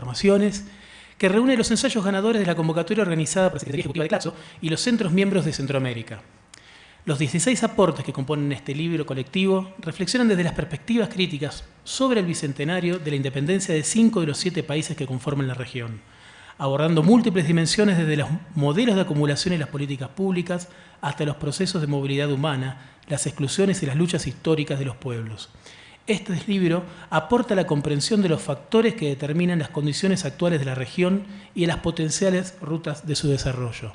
Transformaciones, que reúne los ensayos ganadores de la convocatoria organizada por la Secretaría Ejecutiva de CLATSO y los centros miembros de Centroamérica. Los 16 aportes que componen este libro colectivo reflexionan desde las perspectivas críticas sobre el bicentenario de la independencia de cinco de los siete países que conforman la región, abordando múltiples dimensiones desde los modelos de acumulación y las políticas públicas hasta los procesos de movilidad humana, las exclusiones y las luchas históricas de los pueblos. Este libro aporta la comprensión de los factores que determinan las condiciones actuales de la región y las potenciales rutas de su desarrollo.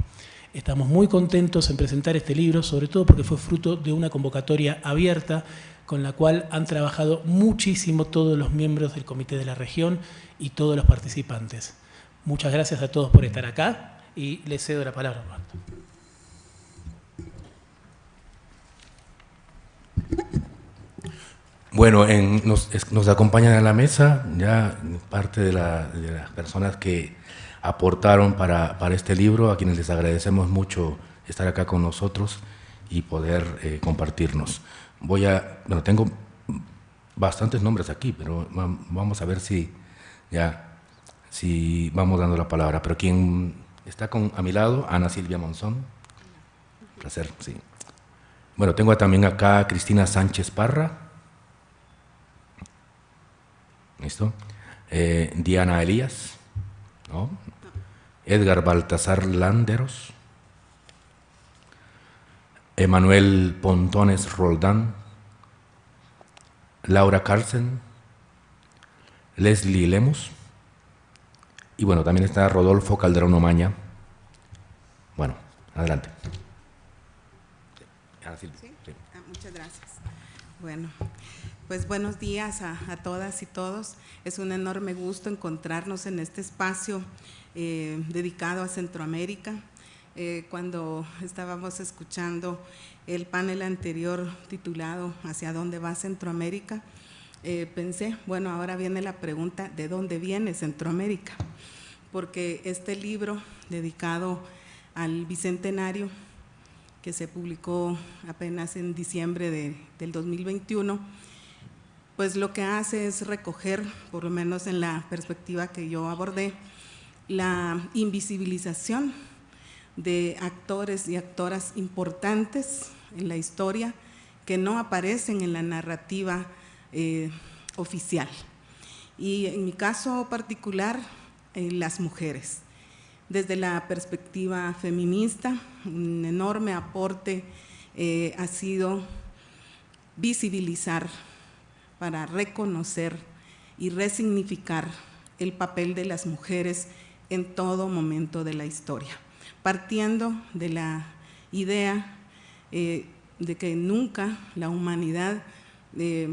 Estamos muy contentos en presentar este libro, sobre todo porque fue fruto de una convocatoria abierta con la cual han trabajado muchísimo todos los miembros del Comité de la Región y todos los participantes. Muchas gracias a todos por estar acá y les cedo la palabra. Bueno, nos, acompañan a la mesa ya parte de las personas que aportaron para, para, este libro, a quienes les agradecemos mucho estar acá con nosotros y poder eh, compartirnos. Voy a, bueno, tengo bastantes nombres aquí, pero vamos a ver si ya, si vamos dando la palabra. Pero quien está con, a mi lado, Ana Silvia Monzón. Un placer, sí. Bueno, tengo también acá a Cristina Sánchez Parra. ¿Listo? Eh, Diana Elías. ¿no? Edgar Baltasar Landeros, Emanuel Pontones Roldán, Laura Carlsen, Leslie Lemus, y bueno, también está Rodolfo Calderón Omaña. Bueno, adelante. Ah, muchas gracias. Bueno, pues buenos días a, todas y todos. Es un enorme gusto encontrarnos en este espacio eh, dedicado a Centroamérica. Eh, cuando estábamos escuchando el panel anterior titulado ¿Hacia dónde va Centroamérica? Eh, pensé, bueno, ahora viene la pregunta, ¿de dónde viene Centroamérica? Porque este libro dedicado al Bicentenario, que se publicó apenas en diciembre de, del 2021, pues lo que hace es recoger, por lo menos en la perspectiva que yo abordé, la invisibilización de actores y actoras importantes en la historia que no aparecen en la narrativa eh, oficial. Y en mi caso particular, eh, las mujeres. Desde la perspectiva feminista, un enorme aporte eh, ha sido visibilizar para reconocer y resignificar el papel de las mujeres en todo momento de la historia, partiendo de la idea eh, de que nunca la humanidad eh,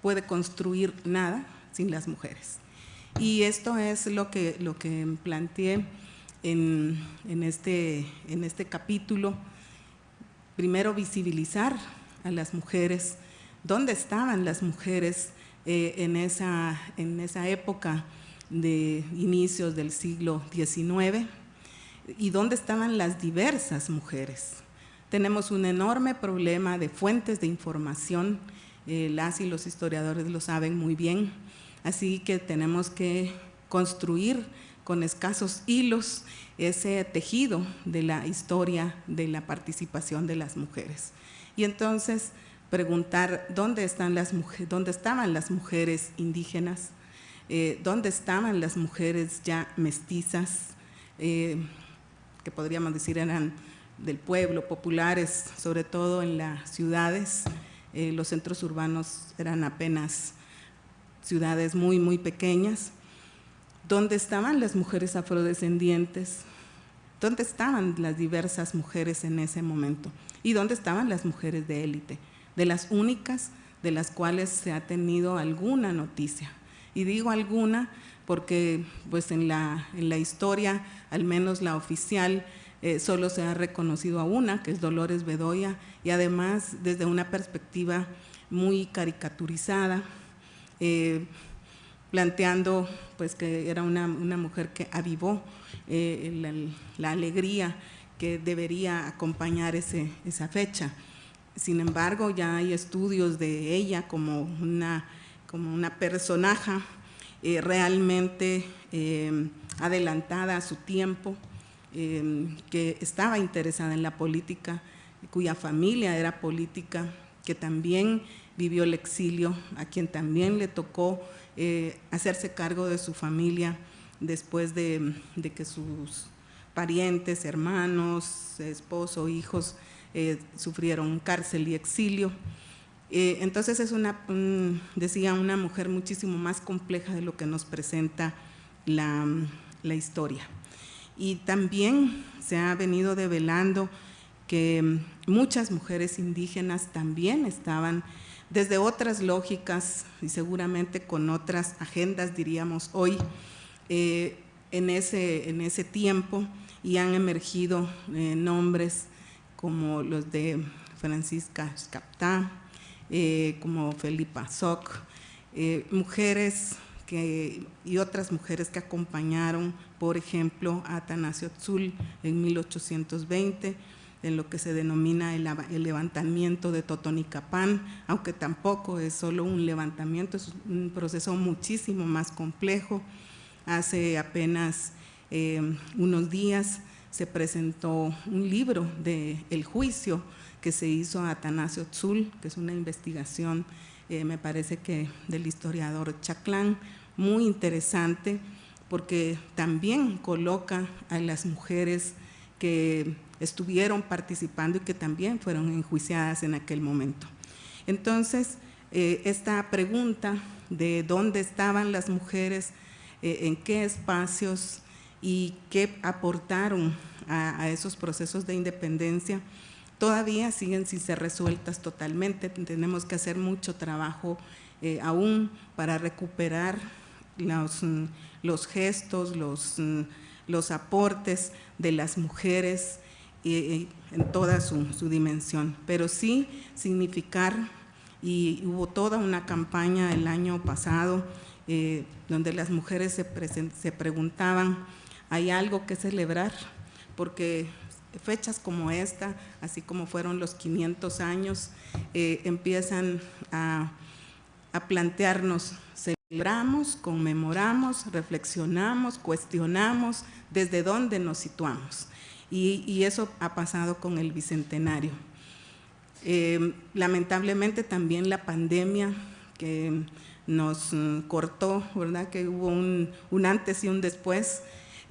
puede construir nada sin las mujeres. Y esto es lo que, lo que planteé en, este, en este capítulo. Primero, visibilizar a las mujeres, dónde estaban las mujeres eh, en, esa, en esa época de inicios del siglo XIX y dónde estaban las diversas mujeres. Tenemos un enorme problema de fuentes de información, eh, las y los historiadores lo saben muy bien, así que tenemos que construir con escasos hilos ese tejido de la historia de la participación de las mujeres. Y entonces preguntar dónde, están las mujeres, dónde estaban las mujeres indígenas, eh, dónde estaban las mujeres ya mestizas, eh, que podríamos decir eran del pueblo, populares, sobre todo en las ciudades. Eh, los centros urbanos eran apenas ciudades muy, muy pequeñas. ¿Dónde estaban las mujeres afrodescendientes? ¿Dónde estaban las diversas mujeres en ese momento? ¿Y dónde estaban las mujeres de élite? De las únicas de las cuales se ha tenido alguna noticia. Y digo alguna porque pues en la, en la historia, al menos la oficial, eh, solo se ha reconocido a una, que es Dolores Bedoya, y además desde una perspectiva muy caricaturizada, eh, planteando pues que era una, una mujer que avivó eh, la, alegría que debería acompañar ese, esa fecha. Sin embargo, ya hay estudios de ella como una como una eh, realmente eh, adelantada a su tiempo, que estaba interesada en la política, cuya familia era política, que también vivió el exilio, a quien también le tocó hacerse cargo de su familia después de, que sus parientes, hermanos, esposo, hijos sufrieron cárcel y exilio. Eh, entonces es una, decía, una mujer muchísimo más compleja de lo que nos presenta la, historia. Y también se ha venido develando que muchas mujeres indígenas también estaban desde otras lógicas y seguramente con otras agendas, diríamos hoy, eh, en, ese, en ese tiempo y han emergido eh, nombres como los de Francisca Scaptá, eh, como Felipa Soc, eh, mujeres y otras mujeres que acompañaron, por ejemplo, a Atanasio Tzul en 1820, en lo que se denomina el, levantamiento de Totonicapán, aunque tampoco es solo un levantamiento, es un proceso muchísimo más complejo. Hace apenas eh, unos días se presentó un libro de El Juicio, que se hizo a Atanasio Tzul, que es una investigación, eh, me parece que del historiador Chaclán, muy interesante, porque también coloca a las mujeres que estuvieron participando y que también fueron enjuiciadas en aquel momento. Entonces, eh, esta pregunta de dónde estaban las mujeres, eh, en qué espacios y qué aportaron a esos procesos de independencia, todavía siguen sin ser resueltas totalmente. Tenemos que hacer mucho trabajo eh, aún para recuperar los, mm, gestos, los, mm, los, aportes de las mujeres en toda su, dimensión. Pero sí significar, y hubo toda una campaña el año pasado eh, donde las mujeres se, se preguntaban, ¿hay algo que celebrar? Porque fechas como esta, así como fueron los 500 años, eh, empiezan a, plantearnos, celebramos, conmemoramos, reflexionamos, cuestionamos desde dónde nos situamos. Y, eso ha pasado con el Bicentenario. Eh, lamentablemente también la pandemia que nos cortó, ¿verdad? que hubo un antes y un después,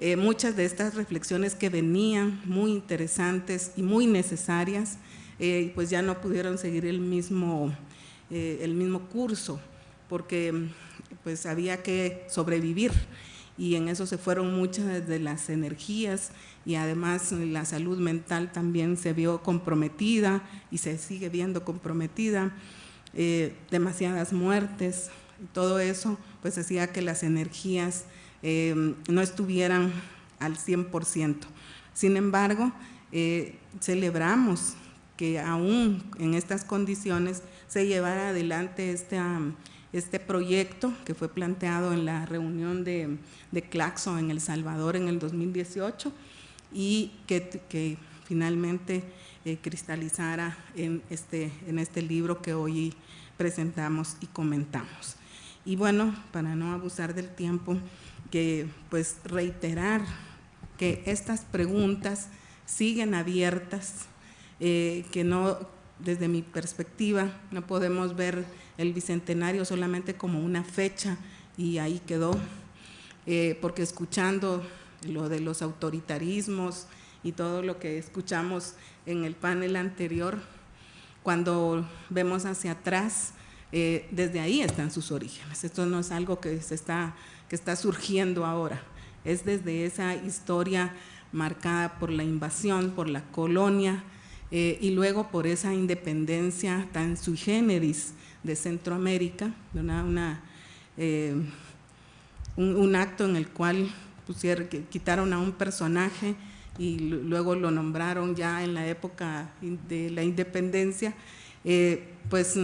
eh, muchas de estas reflexiones que venían muy interesantes y muy necesarias, eh, pues ya no pudieron seguir el mismo, eh, el mismo curso, porque pues había que sobrevivir. Y en eso se fueron muchas de las energías y además la salud mental también se vio comprometida y se sigue viendo comprometida, demasiadas muertes, todo eso pues hacía que las energías eh, no estuvieran al 100%. Sin embargo, eh, celebramos que aún en estas condiciones se llevara adelante este, este proyecto que fue planteado en la reunión de, de Claxo en El Salvador en el 2018 y que, finalmente eh, cristalizara en este, en este libro que hoy presentamos y comentamos. Y bueno, para no abusar del tiempo, que pues reiterar que estas preguntas siguen abiertas, eh, que no, desde mi perspectiva, no podemos ver el Bicentenario solamente como una fecha y ahí quedó, eh, porque escuchando lo de los autoritarismos y todo lo que escuchamos en el panel anterior, cuando vemos hacia atrás, eh, desde ahí están sus orígenes. Esto no es algo que se está que está surgiendo ahora. Es desde esa historia marcada por la invasión, por la colonia eh, y luego por esa independencia tan sui generis de Centroamérica, una, eh, un, acto en el cual pusieron, quitaron a un personaje y luego lo nombraron ya en la época de la independencia, eh, pues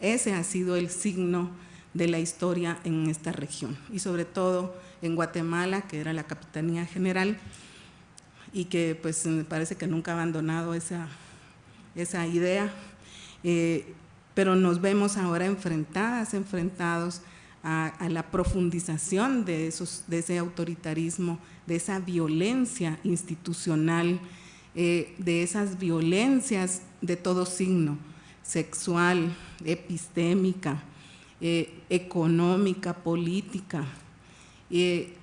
ese ha sido el signo de la historia en esta región y sobre todo en Guatemala, que era la Capitanía General y que pues me parece que nunca ha abandonado esa, esa idea, eh, pero nos vemos ahora enfrentadas, enfrentados a, la profundización de, esos, de ese autoritarismo, de esa violencia institucional, eh, de esas violencias de todo signo, sexual, epistémica, eh, económica, política. Eh,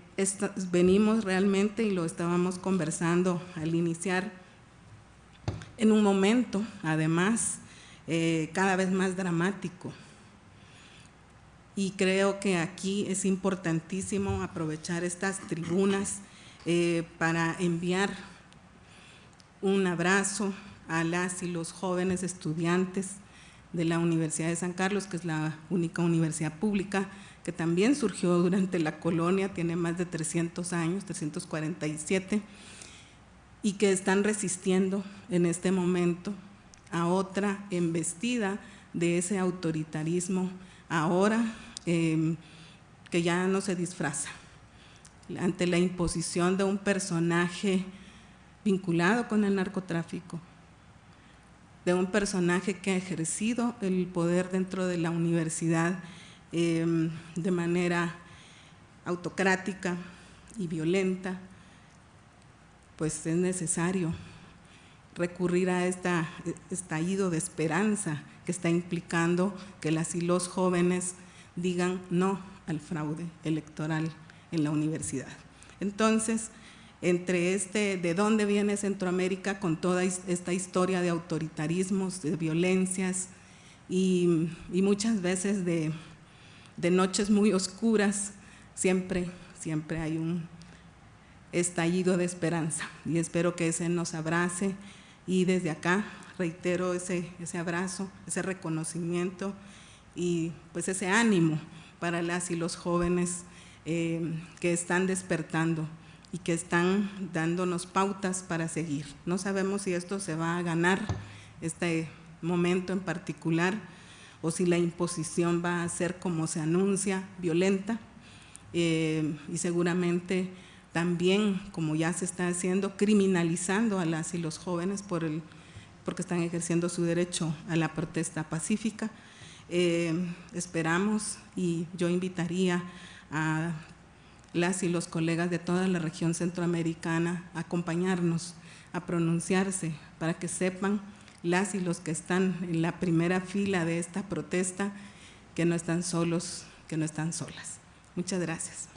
venimos realmente, y lo estábamos conversando al iniciar, en un momento, además, cada vez más dramático, y creo que aquí es importantísimo aprovechar estas tribunas eh, para enviar un abrazo a las y los jóvenes estudiantes de la Universidad de San Carlos, que es la única universidad pública que también surgió durante la colonia, tiene más de 300 años, 347, y que están resistiendo en este momento a otra embestida de ese autoritarismo ahora em, que ya no se disfraza, ante la imposición de un personaje vinculado con el narcotráfico, de un personaje que ha ejercido el poder dentro de la universidad em, de manera autocrática y violenta, pues es necesario recurrir a este estallido de esperanza que está implicando que las y los jóvenes digan no al fraude electoral en la universidad. Entonces, entre este, de dónde viene Centroamérica con toda esta historia de autoritarismos, de violencias y, muchas veces de, noches muy oscuras, siempre, siempre hay un estallido de esperanza y espero que ese nos abrace. Y desde acá reitero ese, ese abrazo, ese reconocimiento y pues ese ánimo para las y los jóvenes eh, que están despertando y que están dándonos pautas para seguir. No sabemos si esto se va a ganar, este momento en particular, o si la imposición va a ser como se anuncia, violenta, eh, y seguramente también, como ya se está haciendo, criminalizando a las y los jóvenes por el, porque están ejerciendo su derecho a la protesta pacífica. Eh, esperamos y yo invitaría a las y los colegas de toda la región centroamericana a acompañarnos, a pronunciarse para que sepan las y los que están en la primera fila de esta protesta que no están solos, que no están solas. Muchas gracias.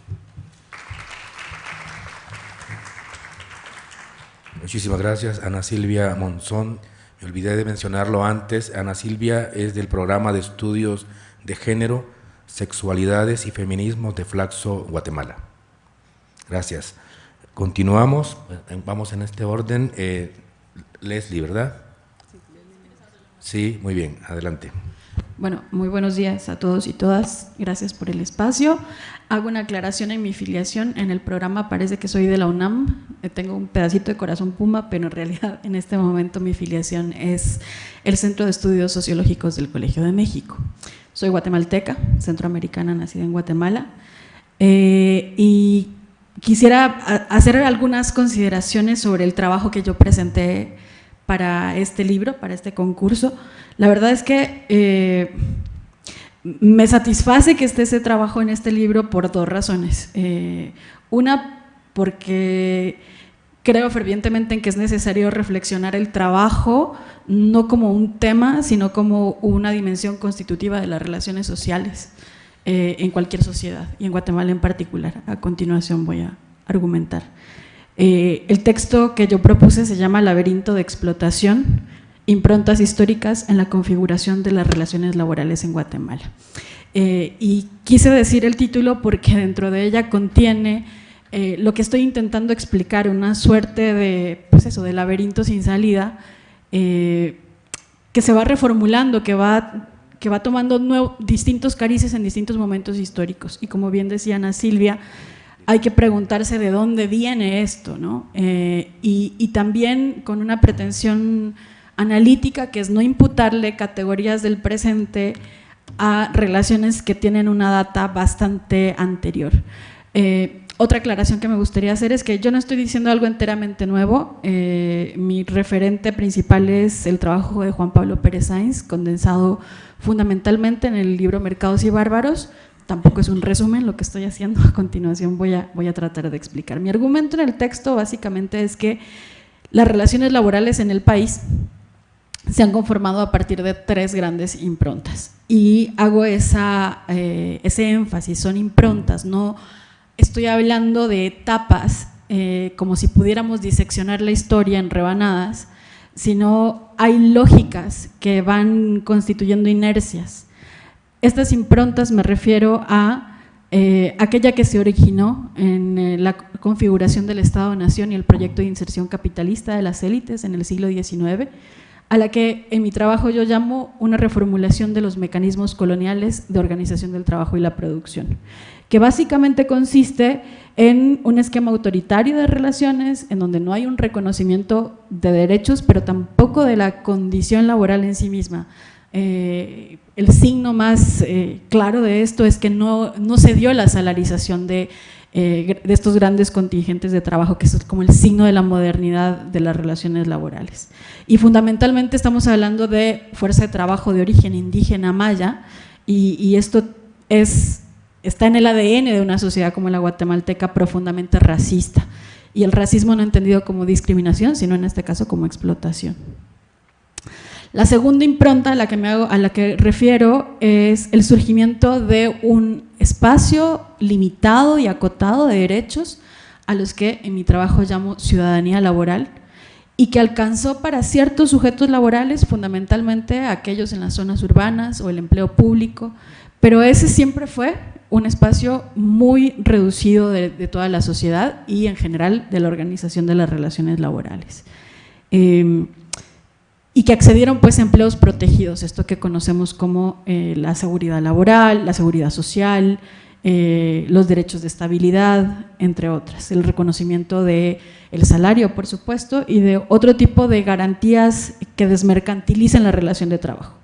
Muchísimas gracias, Ana Silvia Monzón. Me olvidé de mencionarlo antes. Ana Silvia es del programa de estudios de género, sexualidades y feminismos de Flaxo, Guatemala. Gracias. Continuamos, vamos en este orden. Eh, Leslie, ¿verdad? Sí, muy bien, adelante. Bueno, muy buenos días a todos y todas. Gracias por el espacio. Hago una aclaración en mi filiación. En el programa parece que soy de la UNAM. Eh, tengo un pedacito de corazón puma, pero en realidad en este momento mi filiación es el Centro de Estudios Sociológicos del Colegio de México. Soy guatemalteca, centroamericana, nacida en Guatemala. Eh, y quisiera hacer algunas consideraciones sobre el trabajo que yo presenté para este libro, para este concurso. La verdad es que eh, me satisface que esté ese trabajo en este libro por dos razones. Eh, una, porque creo fervientemente en que es necesario reflexionar el trabajo no como un tema, sino como una dimensión constitutiva de las relaciones sociales eh, en cualquier sociedad y en Guatemala en particular. A continuación voy a argumentar. Eh, el texto que yo propuse se llama Laberinto de explotación, improntas históricas en la configuración de las relaciones laborales en Guatemala. Eh, y quise decir el título porque dentro de ella contiene eh, lo que estoy intentando explicar, una suerte de, pues eso, de laberinto sin salida, que se va reformulando, que va, que va tomando distintos carices en distintos momentos históricos. Y como bien decía Ana Silvia, hay que preguntarse de dónde viene esto, ¿no? Eh, y, también con una pretensión analítica que es no imputarle categorías del presente a relaciones que tienen una data bastante anterior. Eh, otra aclaración que me gustaría hacer es que yo no estoy diciendo algo enteramente nuevo. Eh, mi referente principal es el trabajo de Juan Pablo Pérez Sainz, condensado fundamentalmente en el libro Mercados y Bárbaros, tampoco es un resumen lo que estoy haciendo, a continuación voy a, voy a tratar de explicar. Mi argumento en el texto básicamente es que las relaciones laborales en el país se han conformado a partir de tres grandes improntas y hago esa, eh, ese énfasis, son improntas, no estoy hablando de etapas eh, como si pudiéramos diseccionar la historia en rebanadas, sino hay lógicas que van constituyendo inercias. Estas improntas me refiero a eh, aquella que se originó en eh, la configuración del Estado-Nación y el proyecto de inserción capitalista de las élites en el siglo XIX, a la que en mi trabajo yo llamo una reformulación de los mecanismos coloniales de organización del trabajo y la producción, que básicamente consiste en un esquema autoritario de relaciones en donde no hay un reconocimiento de derechos, pero tampoco de la condición laboral en sí misma. Eh, el signo más eh, claro de esto es que no, no se dio la salarización de, eh, de estos grandes contingentes de trabajo, que es como el signo de la modernidad de las relaciones laborales. Y fundamentalmente estamos hablando de fuerza de trabajo de origen indígena maya, y, y esto es está en el ADN de una sociedad como la guatemalteca profundamente racista y el racismo no entendido como discriminación, sino en este caso como explotación. La segunda impronta a la que, me hago, a la que refiero es el surgimiento de un espacio limitado y acotado de derechos a los que en mi trabajo llamo ciudadanía laboral y que alcanzó para ciertos sujetos laborales, fundamentalmente aquellos en las zonas urbanas o el empleo público, pero ese siempre fue un espacio muy reducido de, toda la sociedad y en general de la organización de las relaciones laborales. Em, y que accedieron pues a empleos protegidos, esto que conocemos como eh, la seguridad laboral, la seguridad social, eh, los derechos de estabilidad, entre otras, el reconocimiento del el salario, por supuesto, y de otro tipo de garantías que desmercantilicen la relación de trabajo.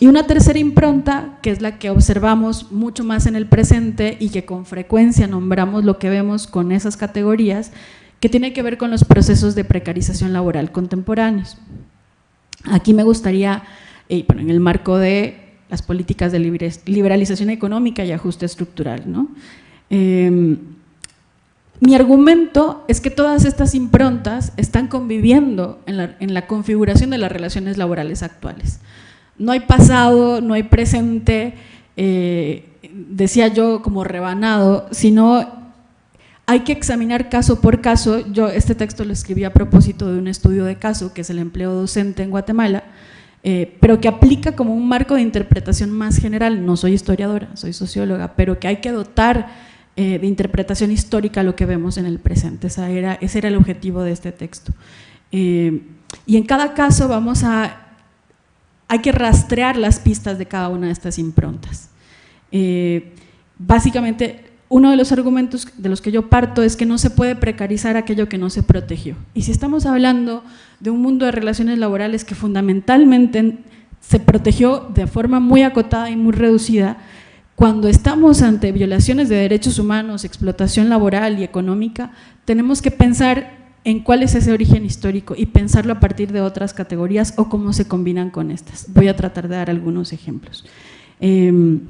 Y una tercera impronta, que es la que observamos mucho más en el presente y que con frecuencia nombramos lo que vemos con esas categorías, que tiene que ver con los procesos de precarización laboral contemporáneos. Aquí me gustaría, eh, en el marco de las políticas de liberalización económica y ajuste estructural, ¿no? Em, mi argumento es que todas estas improntas están conviviendo en la configuración de las relaciones laborales actuales no hay pasado, no hay presente, eh, decía yo como rebanado, sino hay que examinar caso por caso. Yo este texto lo escribí a propósito de un estudio de caso, que es el empleo docente en Guatemala, eh, pero que aplica como un marco de interpretación más general. No soy historiadora, soy socióloga, pero que hay que dotar eh, de interpretación histórica lo que vemos en el presente. era, ese era el objetivo de este texto. y en cada caso vamos a hay que rastrear las pistas de cada una de estas improntas. Eh, básicamente, uno de los argumentos de los que yo parto es que no se puede precarizar aquello que no se protegió. Y si estamos hablando de un mundo de relaciones laborales que fundamentalmente se protegió de forma muy acotada y muy reducida, cuando estamos ante violaciones de derechos humanos, explotación laboral y económica, tenemos que pensar en cuál es ese origen histórico y pensarlo a partir de otras categorías o cómo se combinan con estas. Voy a tratar de dar algunos ejemplos. Em,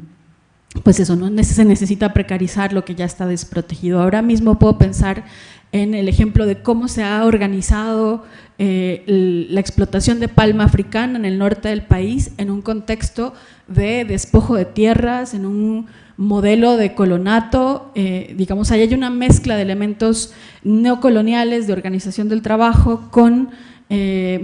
pues eso, no se necesita precarizar lo que ya está desprotegido. Ahora mismo puedo pensar en el ejemplo de cómo se ha organizado eh, la explotación de palma africana en el norte del país en un contexto de despojo de tierras, en un modelo de colonato, eh, digamos, ahí hay una mezcla de elementos neocoloniales de organización del trabajo con, eh,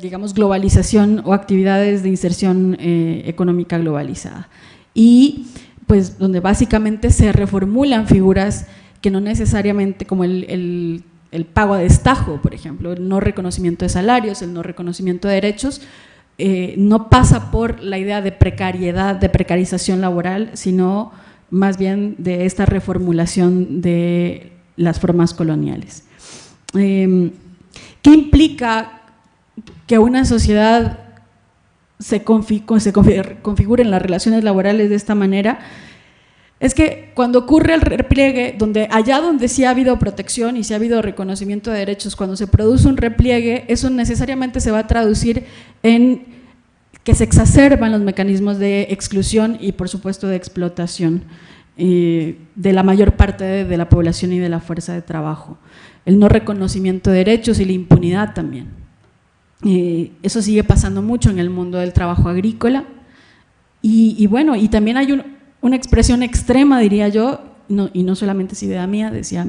digamos, globalización o actividades de inserción económica globalizada. Y pues donde básicamente se reformulan figuras que no necesariamente, como el, el pago a destajo, por ejemplo, el no reconocimiento de salarios, el no reconocimiento de derechos, eh, no pasa por la idea de precariedad, de precarización laboral, sino más bien de esta reformulación de las formas coloniales. Em, ¿Qué implica que una sociedad se, configure en las relaciones laborales de esta manera? Es que cuando ocurre el repliegue, donde allá donde sí ha habido protección y sí ha habido reconocimiento de derechos, cuando se produce un repliegue, eso necesariamente se va a traducir en que se exacerban los mecanismos de exclusión y por supuesto de explotación eh, de la mayor parte de, la población y de la fuerza de trabajo. El no reconocimiento de derechos y la impunidad también. Eh, eso sigue pasando mucho en el mundo del trabajo agrícola. Y, bueno, y también hay una expresión extrema, diría yo, y no solamente es idea mía, decía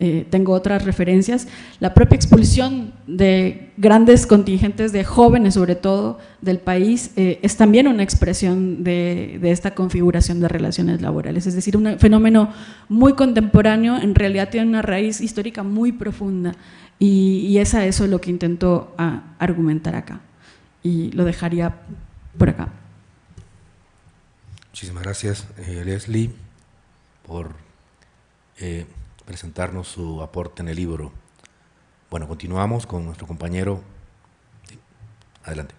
eh, tengo otras referencias, la propia expulsión de grandes contingentes de jóvenes, sobre todo del país, eh, es también una expresión de, esta configuración de relaciones laborales. Es decir, un fenómeno muy contemporáneo, en realidad tiene una raíz histórica muy profunda y, y es a eso lo que intento argumentar acá. Y lo dejaría por acá. Muchísimas gracias, eh, Leslie, por presentarnos su aporte en el libro. Bueno, continuamos con nuestro compañero. Adelante.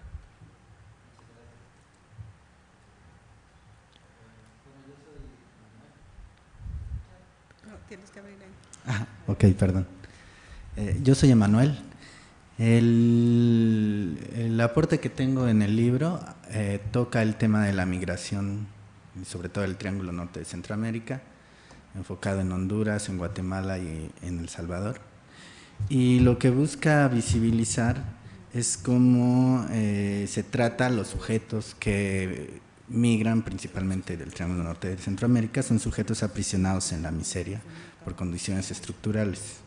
Ah, ok, perdón. Eh, yo soy Emanuel. El, aporte que tengo en el libro eh, toca el tema de la migración, sobre todo el Triángulo Norte de Centroamérica, enfocado en Honduras, en Guatemala y en El Salvador. Y lo que busca visibilizar es cómo eh, se trata a los sujetos que migran principalmente del Triángulo Norte de Centroamérica, son sujetos aprisionados en la miseria por condiciones estructurales.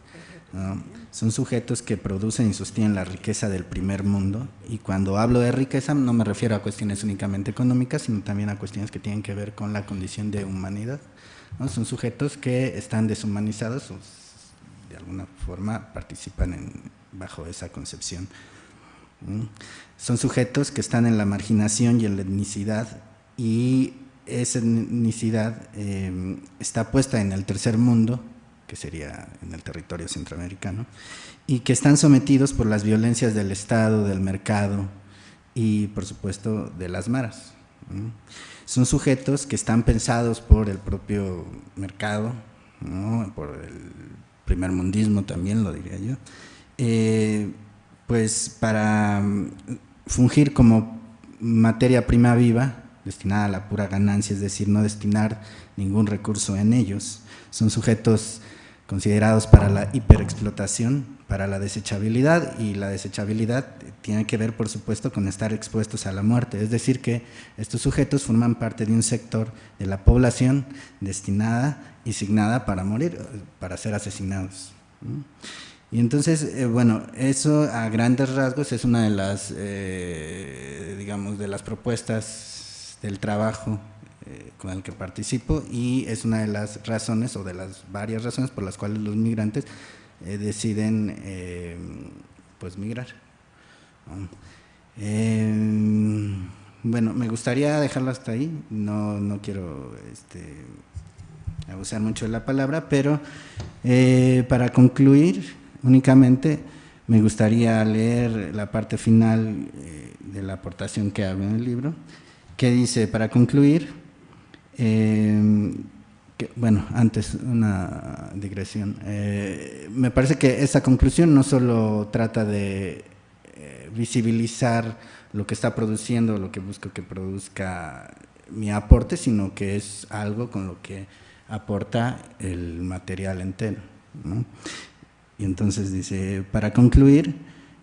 Son sujetos que producen y sostienen la riqueza del primer mundo y cuando hablo de riqueza no me refiero a cuestiones únicamente económicas, sino también a cuestiones que tienen que ver con la condición de humanidad. Son sujetos que están deshumanizados o de alguna forma participan bajo esa concepción. Son sujetos que están en la marginación y en la etnicidad y esa etnicidad em, está puesta en el tercer mundo, que sería en el territorio centroamericano, y que están sometidos por las violencias del Estado, del mercado y por supuesto de las maras son sujetos que están pensados por el propio mercado, por el primer mundismo también, lo diría yo, eh, pues para mm, fungir como materia prima viva, destinada a la pura ganancia, es decir, no destinar ningún recurso en ellos. Son sujetos considerados para la hiperexplotación, para la desechabilidad y la desechabilidad tiene que ver por supuesto con estar expuestos a la muerte, es decir que estos sujetos forman parte de un sector de la población destinada y signada para morir, para ser asesinados. Y entonces, eh, bueno, eso a grandes rasgos es una de las, eh, digamos, de las propuestas del trabajo eh, con el que participo y es una de las razones o de las varias razones por las cuales los migrantes eh, deciden eh, pues migrar. Eh, bueno, me gustaría dejarlo hasta ahí, no, no quiero este, abusar mucho de la palabra, pero para concluir únicamente me gustaría leer la parte final de la aportación que hago en el libro, que dice, para concluir, bueno, antes una digresión. Eh, me parece que esa conclusión no solo trata de eh, visibilizar lo que está produciendo, lo que busco que produzca mi aporte, sino que es algo con lo que aporta el material entero. Y entonces dice, para concluir,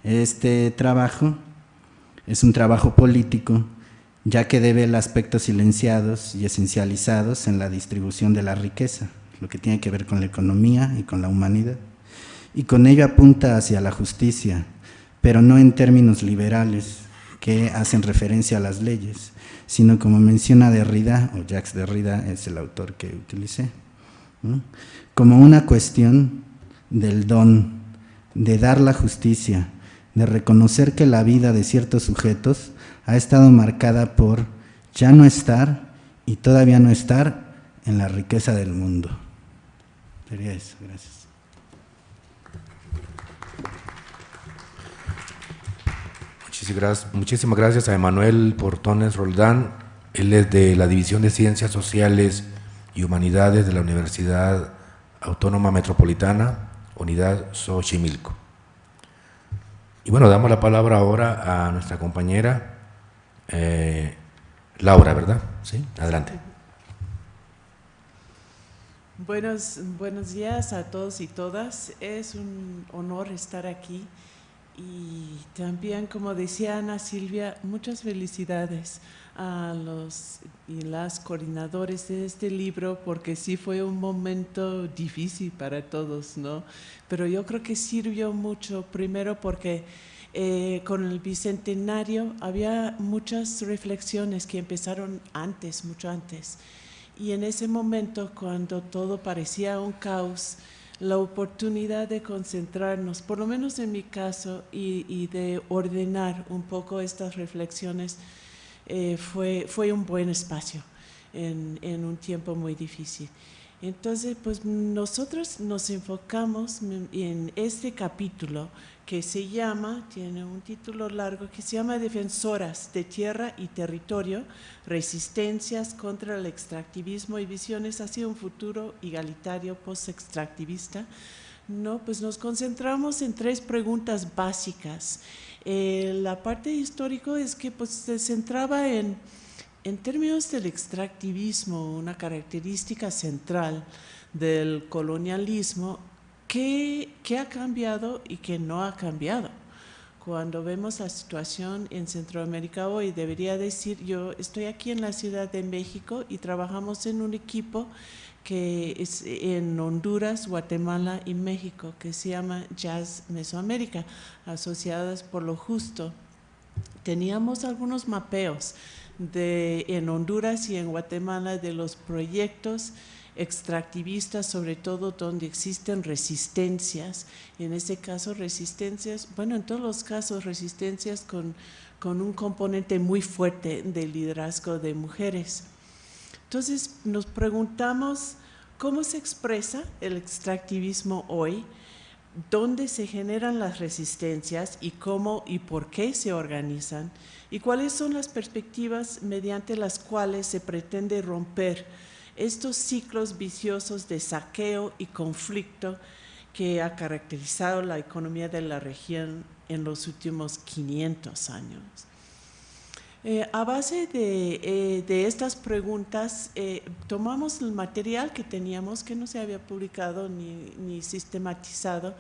este trabajo es un trabajo político ya que debe el aspecto silenciados y esencializados en la distribución de la riqueza, lo que tiene que ver con la economía y con la humanidad. Y con ello apunta hacia la justicia, pero no en términos liberales que hacen referencia a las leyes, sino como menciona Derrida, o Jacques Derrida es el autor que utilicé, como una cuestión del don, de dar la justicia, de reconocer que la vida de ciertos sujetos ha estado marcada por ya no estar y todavía no estar en la riqueza del mundo. Sería eso, gracias. Muchísimas gracias a Emanuel Portones Roldán. Él es de la División de Ciencias Sociales y Humanidades de la Universidad Autónoma Metropolitana, Unidad Xochimilco. Y bueno, damos la palabra ahora a nuestra compañera Eh, Laura, ¿verdad? Sí, adelante. Buenos, buenos días a todos y todas. Es un honor estar aquí y también, como decía Ana Silvia, muchas felicidades a los y las coordinadores de este libro porque sí fue un momento difícil para todos, ¿no? Pero yo creo que sirvió mucho, primero porque eh, con el Bicentenario había muchas reflexiones que empezaron antes, mucho antes. Y en ese momento, cuando todo parecía un caos, la oportunidad de concentrarnos, por lo menos en mi caso, y, de ordenar un poco estas reflexiones, eh, fue, fue un buen espacio en, en, un tiempo muy difícil. Entonces, pues nosotros nos enfocamos en este capítulo que se llama, tiene un título largo, que se llama Defensoras de Tierra y Territorio, Resistencias contra el Extractivismo y Visiones hacia un futuro igualitario post-extractivista. No, pues nos concentramos en tres preguntas básicas. Eh, la parte histórica es que pues, se centraba en, en términos del extractivismo, una característica central del colonialismo ¿Qué, ha cambiado y qué no ha cambiado? Cuando vemos la situación en Centroamérica hoy, debería decir, yo estoy aquí en la Ciudad de México y trabajamos en un equipo que es en Honduras, Guatemala y México, que se llama Jazz Mesoamérica, asociadas por lo justo. Teníamos algunos mapeos de, en Honduras y en Guatemala de los proyectos extractivistas, sobre todo donde existen resistencias, en este caso resistencias, bueno, en todos los casos resistencias con, con un componente muy fuerte del liderazgo de mujeres. Entonces nos preguntamos cómo se expresa el extractivismo hoy, dónde se generan las resistencias y cómo y por qué se organizan y cuáles son las perspectivas mediante las cuales se pretende romper estos ciclos viciosos de saqueo y conflicto que ha caracterizado la economía de la región en los últimos 500 años. Eh, a base de, eh, estas preguntas, eh, tomamos el material que teníamos, que no se había publicado ni, sistematizado,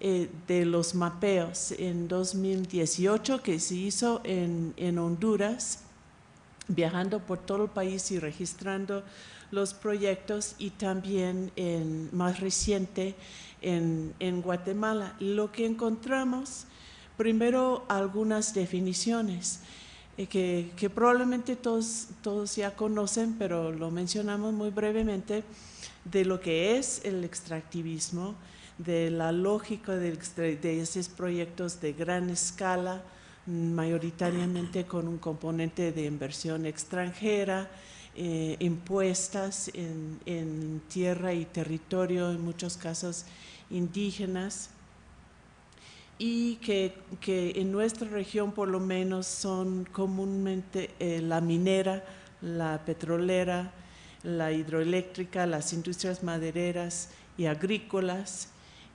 de los mapeos en 2018 que se hizo en, en Honduras, viajando por todo el país y registrando los proyectos y también en, más reciente en, Guatemala. Lo que encontramos, primero algunas definiciones eh, que, probablemente todos, todos ya conocen, pero lo mencionamos muy brevemente, de lo que es el extractivismo, de la lógica de esos proyectos de gran escala, mayoritariamente con un componente de inversión extranjera, eh, impuestas en, tierra y territorio, en muchos casos indígenas, y que, en nuestra región por lo menos son comúnmente eh, la minera, la petrolera, la hidroeléctrica, las industrias madereras y agrícolas,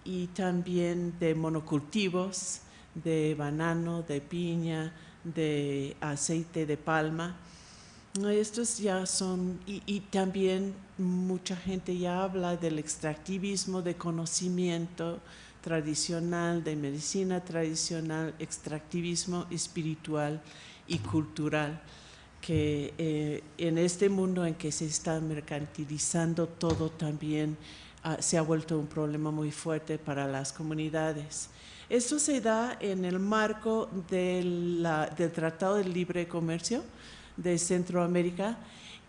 y también de monocultivos, de banano, de piña, de aceite de palma, estos ya son, y, también mucha gente ya habla del extractivismo de conocimiento tradicional, de medicina tradicional, extractivismo espiritual y cultural, que eh, en este mundo en que se está mercantilizando todo también ah, se ha vuelto un problema muy fuerte para las comunidades. Esto se da en el marco del Tratado de Libre Comercio, de Centroamérica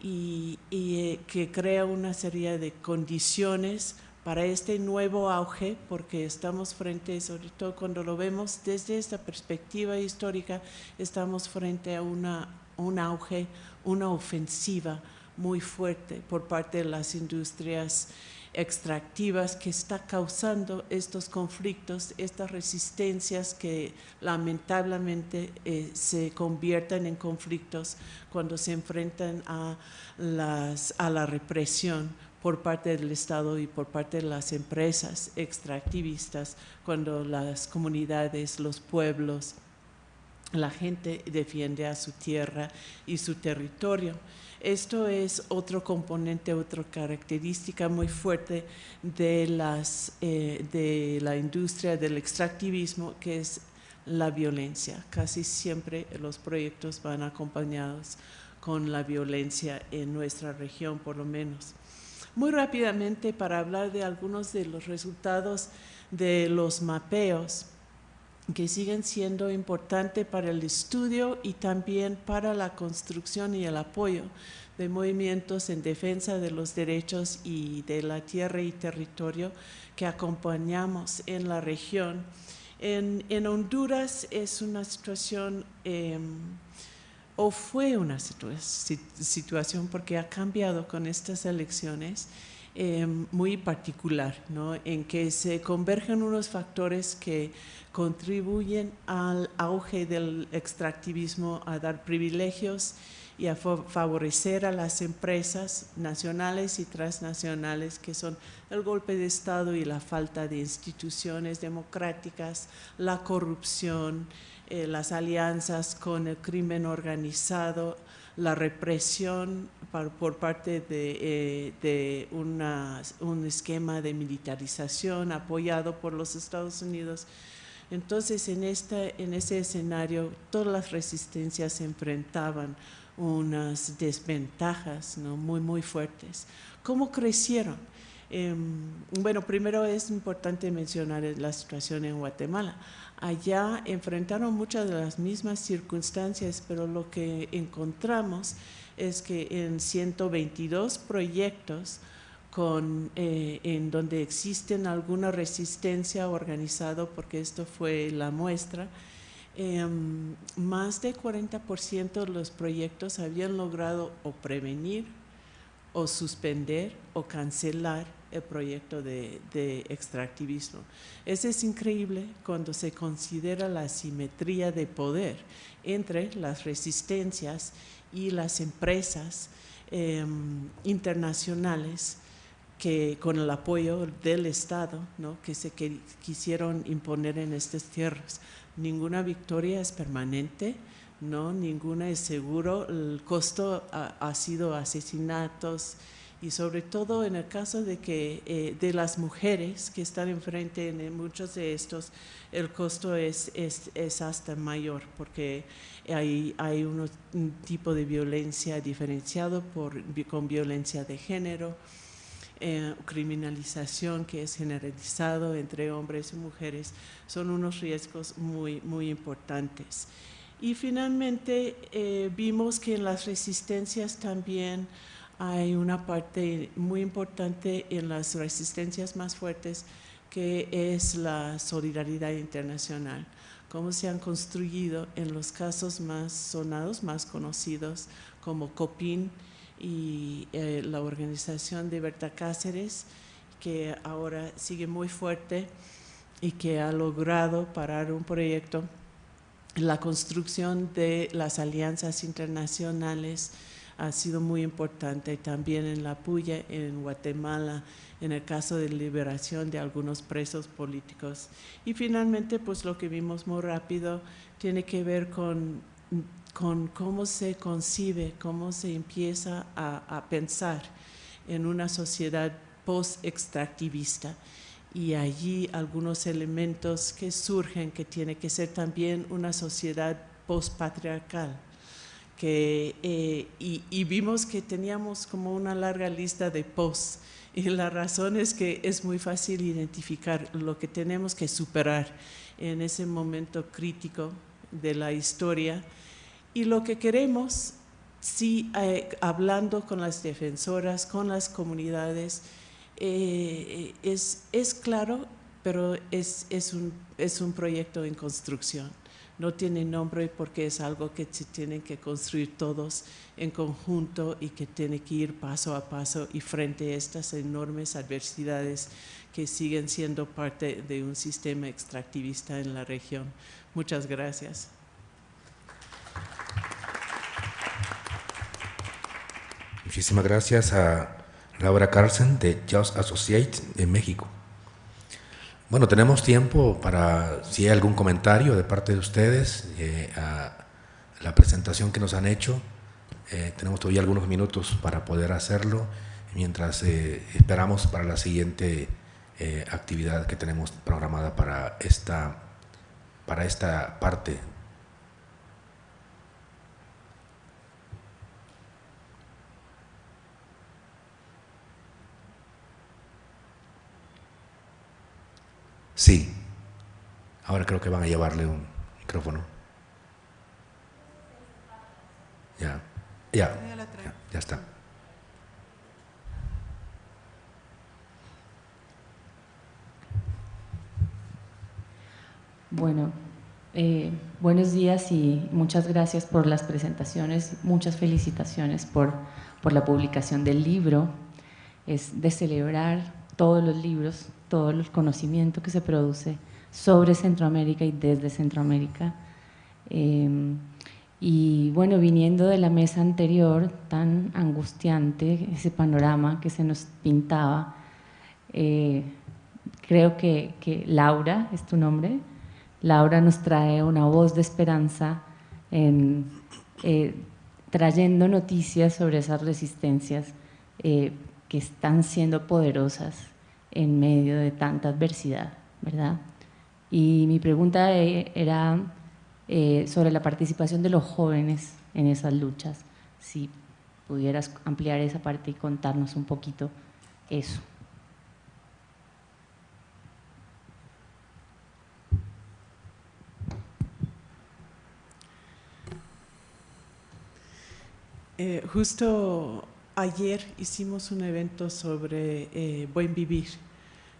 y, eh, que crea una serie de condiciones para este nuevo auge, porque estamos frente, sobre todo cuando lo vemos desde esta perspectiva histórica, estamos frente a una, un auge, una ofensiva muy fuerte por parte de las industrias extractivas que está causando estos conflictos, estas resistencias que lamentablemente eh, se convierten en conflictos cuando se enfrentan a, a la represión por parte del Estado y por parte de las empresas extractivistas, cuando las comunidades, los pueblos la gente defiende a su tierra y su territorio. Esto es otro componente, otra característica muy fuerte eh, de la industria del extractivismo, que es la violencia. Casi siempre los proyectos van acompañados con la violencia en nuestra región, por lo menos. Muy rápidamente, para hablar de algunos de los resultados de los mapeos, que siguen siendo importantes para el estudio y también para la construcción y el apoyo de movimientos en defensa de los derechos y de la tierra y territorio que acompañamos en la región. En, Honduras es una situación, em, o fue una situación porque ha cambiado con estas elecciones, em, muy particular, ¿no? en que se convergen unos factores que contribuyen al auge del extractivismo, a dar privilegios y a favorecer a las empresas nacionales y transnacionales que son el golpe de Estado y la falta de instituciones democráticas, la corrupción, eh, las alianzas con el crimen organizado, la represión por, parte de, eh, un esquema de militarización apoyado por los Estados Unidos entonces, en, en ese escenario, todas las resistencias enfrentaban unas desventajas muy, muy fuertes. ¿Cómo crecieron? Em, bueno, primero es importante mencionar la situación en Guatemala. Allá enfrentaron muchas de las mismas circunstancias, pero lo que encontramos es que en 122 proyectos con, eh, en donde existen alguna resistencia organizado, porque esto fue la muestra, em, más de 40% de los proyectos habían logrado o prevenir o suspender o cancelar el proyecto de, de, extractivismo. Eso es increíble cuando se considera la simetría de poder entre las resistencias y las empresas em, internacionales que con el apoyo del Estado, ¿no? que se quisieron imponer en estas tierras. Ninguna victoria es permanente, no, ninguna es seguro. El costo ha, sido asesinatos y sobre todo en el caso de que eh, de las mujeres que están enfrente en muchos de estos, el costo es, es, es hasta mayor porque hay, hay un tipo de violencia diferenciado por, con violencia de género eh, criminalización que es generalizado entre hombres y mujeres, son unos riesgos muy, muy importantes. Y finalmente eh, vimos que en las resistencias también hay una parte muy importante en las resistencias más fuertes que es la solidaridad internacional, cómo se han construido en los casos más sonados, más conocidos como COPIN, y eh, la organización de Berta Cáceres, que ahora sigue muy fuerte y que ha logrado parar un proyecto, la construcción de las alianzas internacionales ha sido muy importante también en la Puya, en Guatemala, en el caso de liberación de algunos presos políticos. Y finalmente, pues lo que vimos muy rápido tiene que ver con con cómo se concibe, cómo se empieza a, pensar en una sociedad post-extractivista y allí algunos elementos que surgen que tiene que ser también una sociedad post-patriarcal. Eh, y, vimos que teníamos como una larga lista de post y la razón es que es muy fácil identificar lo que tenemos que superar en ese momento crítico de la historia y lo que queremos, sí, eh, hablando con las defensoras, con las comunidades, eh, es, claro, pero es un proyecto en construcción. No tiene nombre porque es algo que se tienen que construir todos en conjunto y que tiene que ir paso a paso y frente a estas enormes adversidades que siguen siendo parte de un sistema extractivista en la región. Muchas gracias. Muchísimas gracias a Laura Carlsen de Just Associates en México. Bueno, tenemos tiempo para, si hay algún comentario de parte de ustedes eh, a la presentación que nos han hecho. Eh, tenemos todavía algunos minutos para poder hacerlo mientras eh, esperamos para la siguiente actividad que tenemos programada para esta, para esta parte Sí. Ahora creo que van a llevarle un micrófono. Ya, ya, ya, está. Bueno, eh, buenos días y muchas gracias por las presentaciones, muchas felicitaciones por, por la publicación del libro. Es de celebrar todos los libros todo el conocimiento que se produce sobre Centroamérica y desde Centroamérica. Em, y bueno, viniendo de la mesa anterior, tan angustiante, ese panorama que se nos pintaba, eh, creo que, Laura, es tu nombre, Laura nos trae una voz de esperanza eh, trayendo noticias sobre esas resistencias eh, que están siendo poderosas en medio de tanta adversidad, ¿verdad? Y mi pregunta e, era eh, sobre la participación de los jóvenes en esas luchas, si pudieras ampliar esa parte y contarnos un poquito eso. Eh, justo Ayer hicimos un evento sobre eh, buen vivir,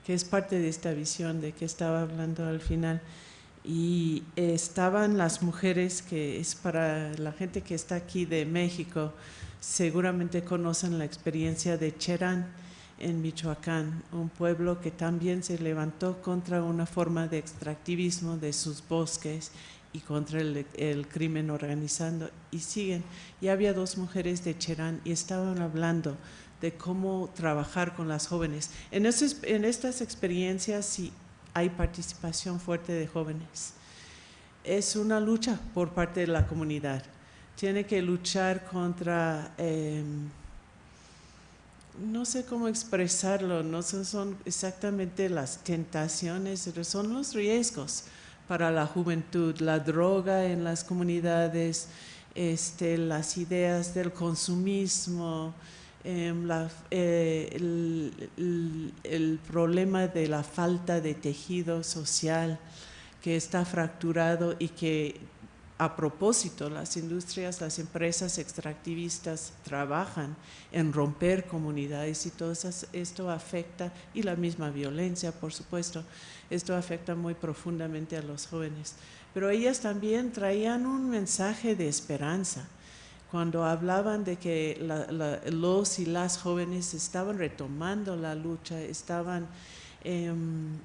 que es parte de esta visión de que estaba hablando al final. Y estaban las mujeres, que es para la gente que está aquí de México, seguramente conocen la experiencia de Cherán en Michoacán, un pueblo que también se levantó contra una forma de extractivismo de sus bosques y contra el, crimen organizando y siguen. Ya había dos mujeres de Cherán y estaban hablando de cómo trabajar con las jóvenes. En, en estas experiencias sí hay participación fuerte de jóvenes. Es una lucha por parte de la comunidad. Tiene que luchar contra, em, no sé cómo expresarlo, no son, exactamente las tentaciones, son los riesgos para la juventud, la droga en las comunidades, este, las ideas del consumismo, em, eh, el, problema de la falta de tejido social que está fracturado y que a propósito, las industrias, las empresas extractivistas trabajan en romper comunidades y todo esto afecta, y la misma violencia, por supuesto, esto afecta muy profundamente a los jóvenes. Pero ellas también traían un mensaje de esperanza cuando hablaban de que los y las jóvenes estaban retomando la lucha, estaban em,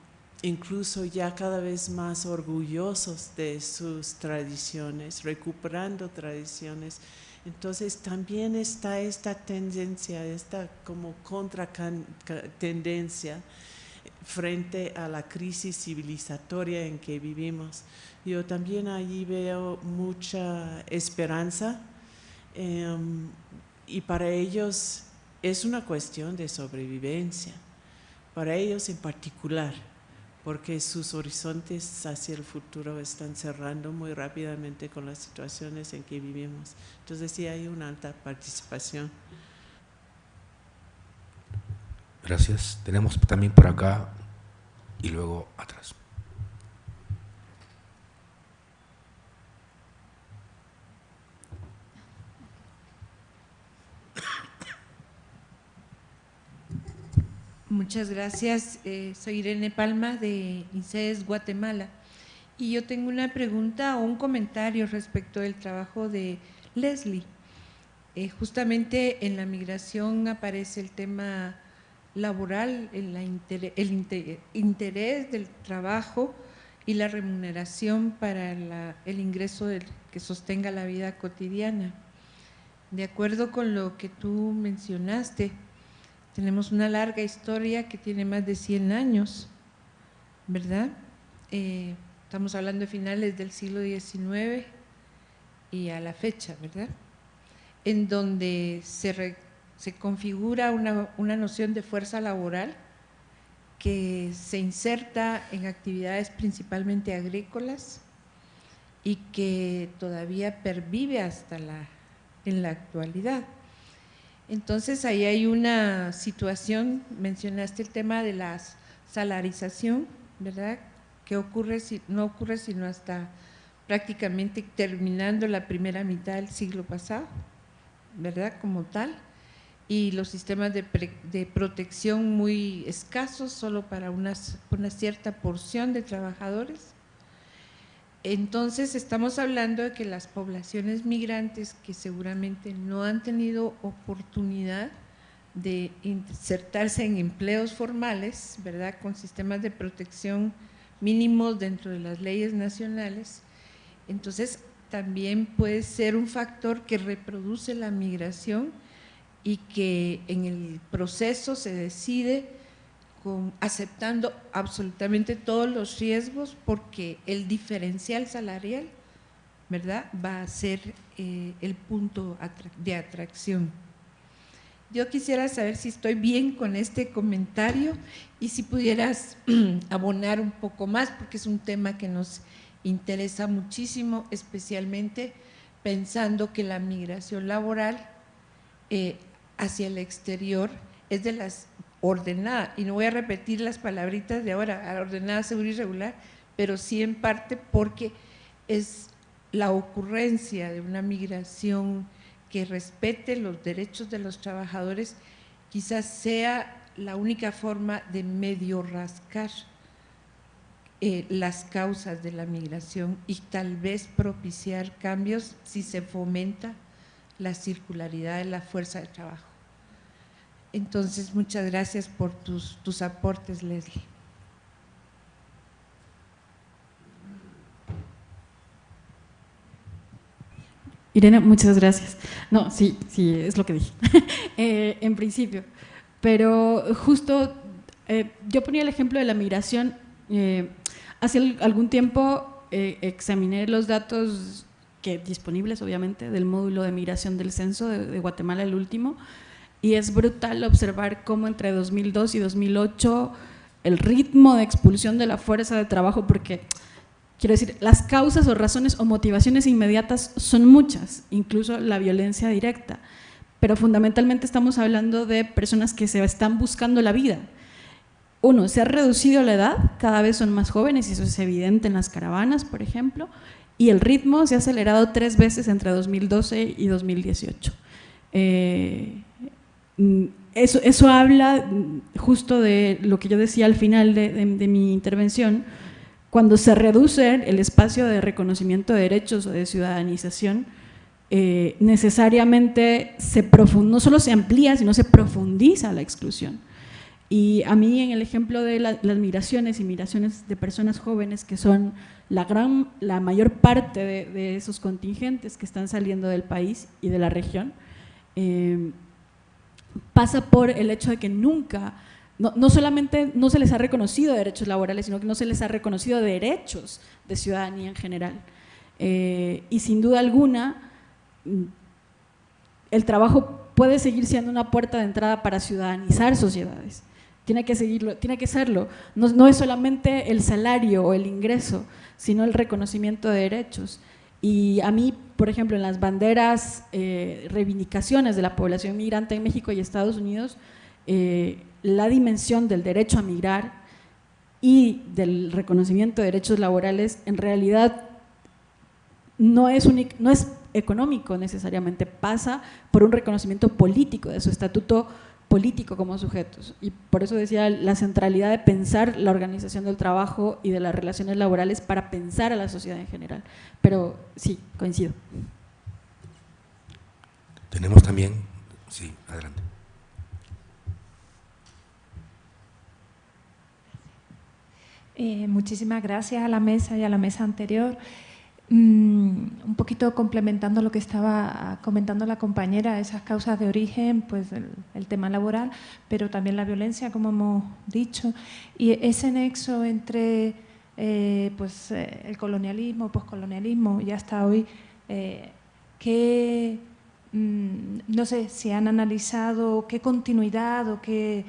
incluso ya cada vez más orgullosos de sus tradiciones, recuperando tradiciones. Entonces también está esta tendencia, esta como contra tendencia frente a la crisis civilizatoria en que vivimos. Yo también allí veo mucha esperanza em, y para ellos es una cuestión de sobrevivencia, para ellos en particular porque sus horizontes hacia el futuro están cerrando muy rápidamente con las situaciones en que vivimos. Entonces sí hay una alta participación. Gracias. Tenemos también por acá y luego atrás. Muchas gracias. Eh, soy Irene Palma de INSES Guatemala y yo tengo una pregunta o un comentario respecto del trabajo de Leslie. Eh, justamente en la migración aparece el tema laboral, el, interés del trabajo y la remuneración para el ingreso que sostenga la vida cotidiana. De acuerdo con lo que tú mencionaste, tenemos una larga historia que tiene más de 100 años ¿verdad? Eh, estamos hablando de finales del siglo XIX y a la fecha, ¿verdad? En donde se, se configura una, una noción de fuerza laboral que se inserta en actividades principalmente agrícolas y que todavía pervive hasta la, en la actualidad. Entonces ahí hay una situación, mencionaste el tema de la salarización, ¿verdad? Que ocurre, no ocurre sino hasta prácticamente terminando la primera mitad del siglo pasado, ¿verdad? Como tal y los sistemas de, protección muy escasos solo para una cierta porción de trabajadores. Entonces estamos hablando de que las poblaciones migrantes que seguramente no han tenido oportunidad de insertarse en empleos formales, ¿verdad? Con sistemas de protección mínimos dentro de las leyes nacionales, entonces también puede ser un factor que reproduce la migración y que en el proceso se decide aceptando absolutamente todos los riesgos porque el diferencial salarial ¿verdad? va a ser eh, el punto de atracción. Yo quisiera saber si estoy bien con este comentario y si pudieras abonar un poco más, porque es un tema que nos interesa muchísimo, especialmente pensando que la migración laboral eh, hacia el exterior es de las ordenadas, y no voy a repetir las palabritas de ahora, ordenada, segura y regular, pero sí en parte porque es la ocurrencia de una migración que respete los derechos de los trabajadores, quizás sea la única forma de medio rascar eh, las causas de la migración y tal vez propiciar cambios si se fomenta la circularidad de la fuerza de trabajo. Entonces, muchas gracias por tus, tus aportes, Leslie. Irene, muchas gracias. No, sí, sí, es lo que dije, eh, en principio. Pero justo, eh, yo ponía el ejemplo de la migración. Eh, hace algún tiempo examiné los datos que disponibles, obviamente, del módulo de migración del censo de, Guatemala, el último, y es brutal observar cómo entre 2002 y 2008 el ritmo de expulsión de la fuerza de trabajo, porque quiero decir, las causas o razones o motivaciones inmediatas son muchas, incluso la violencia directa, pero fundamentalmente estamos hablando de personas que se están buscando la vida. Uno, se ha reducido la edad, cada vez son más jóvenes y eso es evidente en las caravanas, por ejemplo, y el ritmo se ha acelerado tres veces entre 2012 y 2018. Eh, eso, eso, habla justo de lo que yo decía al final de, mi intervención, cuando se reduce el espacio de reconocimiento de derechos o de ciudadanización, eh, necesariamente se no solo se amplía, sino se profundiza la exclusión. Y a mí en el ejemplo de las migraciones y migraciones de personas jóvenes que son la, gran, la mayor parte de, esos contingentes que están saliendo del país y de la región, eh, pasa por el hecho de que nunca, no, solamente no se les ha reconocido derechos laborales, sino que no se les ha reconocido derechos de ciudadanía en general. Eh, y sin duda alguna, el trabajo puede seguir siendo una puerta de entrada para ciudadanizar sociedades. Tiene que seguirlo, tiene que serlo. No, es solamente el salario o el ingreso, sino el reconocimiento de derechos. Y a mí, por ejemplo, en las banderas, eh, reivindicaciones de la población migrante en México y Estados Unidos, eh, la dimensión del derecho a migrar y del reconocimiento de derechos laborales en realidad no no es económico necesariamente, pasa por un reconocimiento político de su estatuto político como sujetos. Y por eso decía la centralidad de pensar la organización del trabajo y de las relaciones laborales para pensar a la sociedad en general. Pero sí, coincido. Tenemos también, sí, adelante. Eh, muchísimas gracias a la mesa y a la mesa anterior. Mm, un poquito complementando lo que estaba comentando la compañera, esas causas de origen, pues el, tema laboral, pero también la violencia, como hemos dicho, y ese nexo entre eh, pues, eh, el colonialismo, poscolonialismo y hasta hoy, eh, mm, no sé si han analizado qué continuidad o qué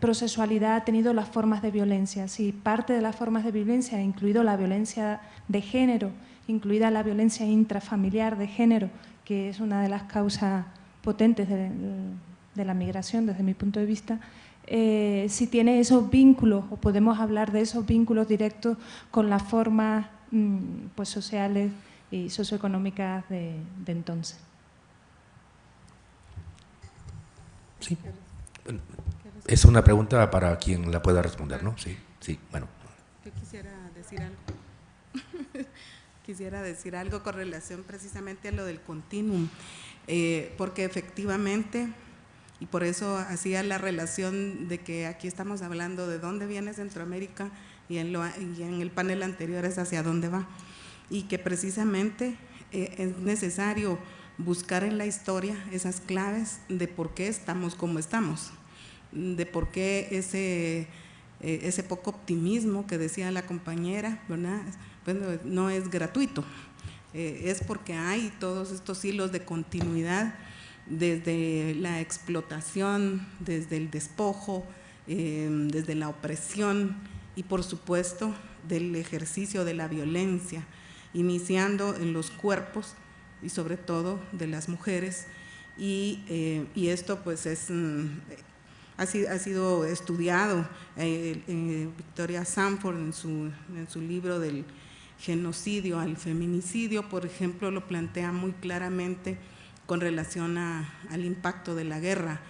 procesualidad ha tenido las formas de violencia, si parte de las formas de violencia, incluido la violencia de género, incluida la violencia intrafamiliar de género, que es una de las causas potentes de, la migración desde mi punto de vista, eh, si tiene esos vínculos o podemos hablar de esos vínculos directos con las formas mm, pues, sociales y socioeconómicas de, entonces. Sí. Es una pregunta para quien la pueda responder, ¿no? Sí, sí, bueno. Yo quisiera decir algo quisiera decir algo con relación precisamente a lo del continuum, eh, porque efectivamente, y por eso hacía la relación de que aquí estamos hablando de dónde viene Centroamérica y en, el panel anterior es hacia dónde va, y que precisamente eh, es necesario buscar en la historia esas claves de por qué estamos como estamos, de por qué ese, eh, ese poco optimismo que decía la compañera, ¿verdad? No es gratuito, eh, es porque hay todos estos hilos de continuidad desde la explotación, desde el despojo, eh, desde la opresión y por supuesto del ejercicio de la violencia, iniciando en los cuerpos y sobre todo de las mujeres. Y, eh, esto pues es, mm, ha, sido, estudiado, Victoria Sanford en su, en su libro del genocidio al feminicidio, por ejemplo, lo plantea muy claramente con relación al impacto de la guerra,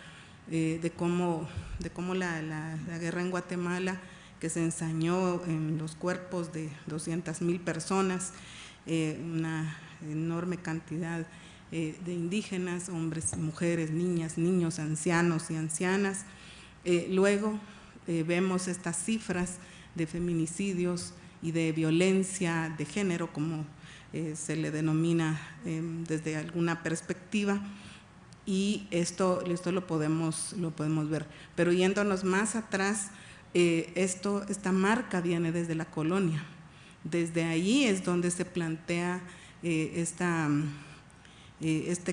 eh, de cómo, de cómo la, guerra en Guatemala, que se ensañó en los cuerpos de 200 mil personas, eh, una enorme cantidad eh, de indígenas, hombres, mujeres, niñas, niños, ancianos y ancianas. luego vemos estas cifras de feminicidios, y de violencia de género, como eh, se le denomina em, desde alguna perspectiva, y esto, esto lo, podemos, lo podemos ver. Pero yéndonos más atrás, eh, esto, esta marca viene desde la colonia. Desde ahí es donde se plantea eh, esta, esta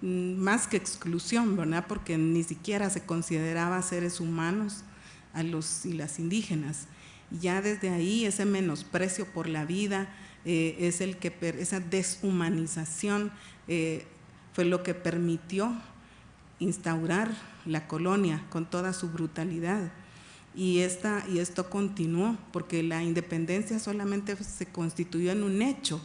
más que exclusión, ¿verdad? Porque ni siquiera se consideraba seres humanos a los y las indígenas ya desde ahí ese menosprecio por la vida, eh, es el que, esa deshumanización eh, fue lo que permitió instaurar la colonia con toda su brutalidad. Y, esta, y esto continuó, porque la independencia solamente se constituyó en un hecho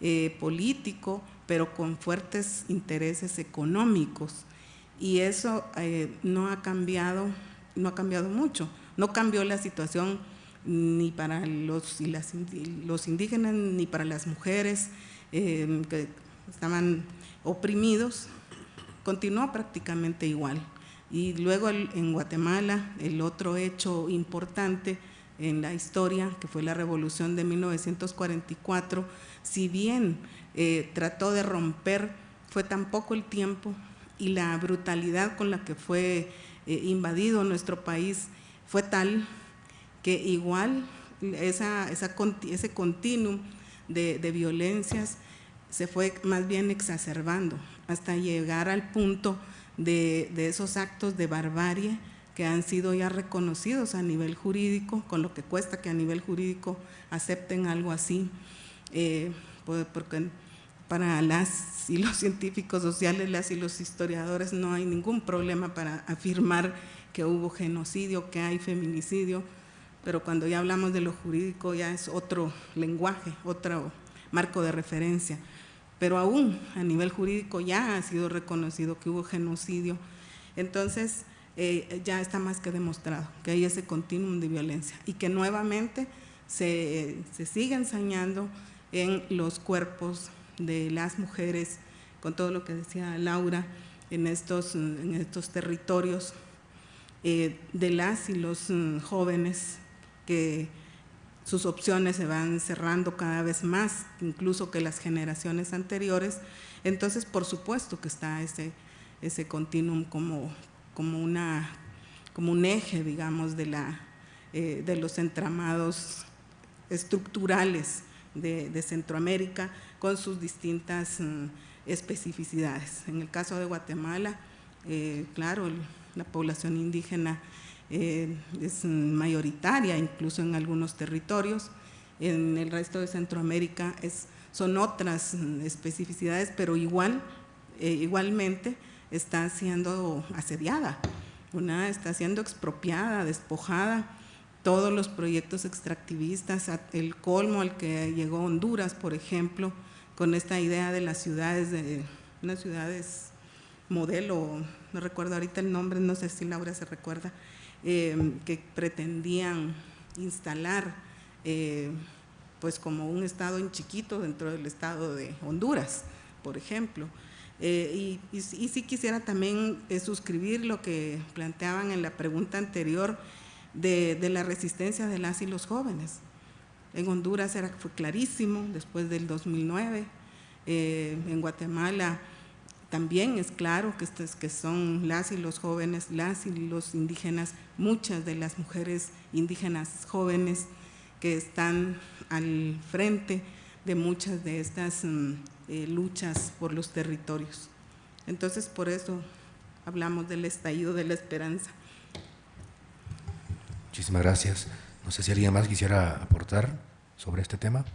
eh, político, pero con fuertes intereses económicos. Y eso no ha cambiado, no ha cambiado mucho. No cambió la situación ni para los, los indígenas, ni para las mujeres eh, que estaban oprimidos, continuó prácticamente igual. Y luego en Guatemala, el otro hecho importante en la historia, que fue la revolución de 1944, si bien eh, trató de romper, fue tan poco el tiempo y la brutalidad con la que fue eh, invadido nuestro país fue tal que igual ese continuum de, violencias se fue más bien exacerbando hasta llegar al punto de, esos actos de barbarie que han sido ya reconocidos a nivel jurídico, con lo que cuesta que a nivel jurídico acepten algo así, eh, porque para las y los científicos sociales, las y los historiadores no hay ningún problema para afirmar que hubo genocidio, que hay feminicidio, pero cuando ya hablamos de lo jurídico ya es otro lenguaje, otro marco de referencia. Pero aún a nivel jurídico ya ha sido reconocido que hubo genocidio. Entonces eh, ya está más que demostrado que hay ese continuum de violencia y que nuevamente se, sigue ensañando en los cuerpos de las mujeres, con todo lo que decía Laura, en estos, en estos territorios eh, de las y los mm, jóvenes que sus opciones se van cerrando cada vez más, incluso que las generaciones anteriores. Entonces, por supuesto que está ese, ese continuum como, como, una, como un eje, digamos, de, la, eh, de los entramados estructurales de, Centroamérica con sus distintas mm, especificidades. En el caso de Guatemala, eh, claro, la población indígena eh, es mayoritaria, incluso en algunos territorios. En el resto de Centroamérica es, son otras mm, especificidades, pero igual, eh, igualmente está siendo asediada, una está siendo expropiada, despojada, todos los proyectos extractivistas, el colmo al que llegó Honduras, por ejemplo, con esta idea de las ciudades, de unas ciudades modelo, no recuerdo ahorita el nombre, no sé si Laura se recuerda, eh, que pretendían instalar eh, pues como un estado en chiquito dentro del estado de Honduras, por ejemplo. Eh, y, y, sí quisiera también suscribir lo que planteaban en la pregunta anterior, de, la resistencia de las y los jóvenes. En Honduras era, fue clarísimo después del 2009, eh, en Guatemala también es claro que, que son las y los jóvenes, las y los indígenas, muchas de las mujeres indígenas jóvenes que están al frente de muchas de estas mm, eh, luchas por los territorios. Entonces, por eso hablamos del estallido de la esperanza. Muchísimas gracias. No sé si alguien más quisiera aportar sobre este tema.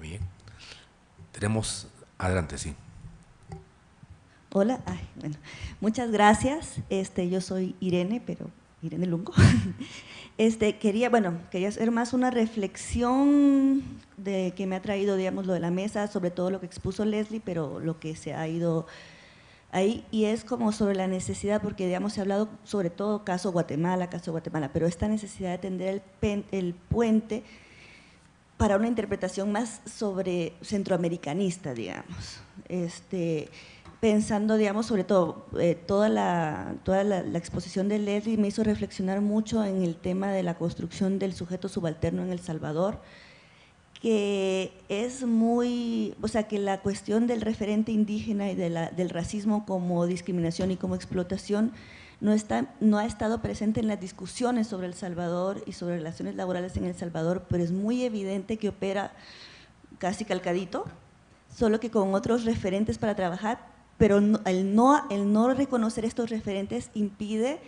Bien. Tenemos, adelante, sí. Hola, bueno, muchas gracias. Este, yo soy Irene, pero Irene Lungo. Este, quería, bueno, quería hacer más una reflexión de que me ha traído, digamos, lo de la mesa, sobre todo lo que expuso Leslie, pero lo que se ha ido ahí y es como sobre la necesidad, porque digamos se ha hablado sobre todo caso Guatemala, caso Guatemala, pero esta necesidad de tender el, el puente para una interpretación más sobre centroamericanista, digamos. Este, pensando, digamos, sobre todo, eh, toda, la, toda la, la, exposición de Leslie me hizo reflexionar mucho en el tema de la construcción del sujeto subalterno en El Salvador, que es muy, o sea, que la cuestión del referente indígena y del racismo como discriminación y como explotación no, ha estado presente en las discusiones sobre El Salvador y sobre relaciones laborales en El Salvador, pero es muy evidente que opera casi calcadito, solo que con otros referentes para trabajar, pero el, no, reconocer estos referentes impide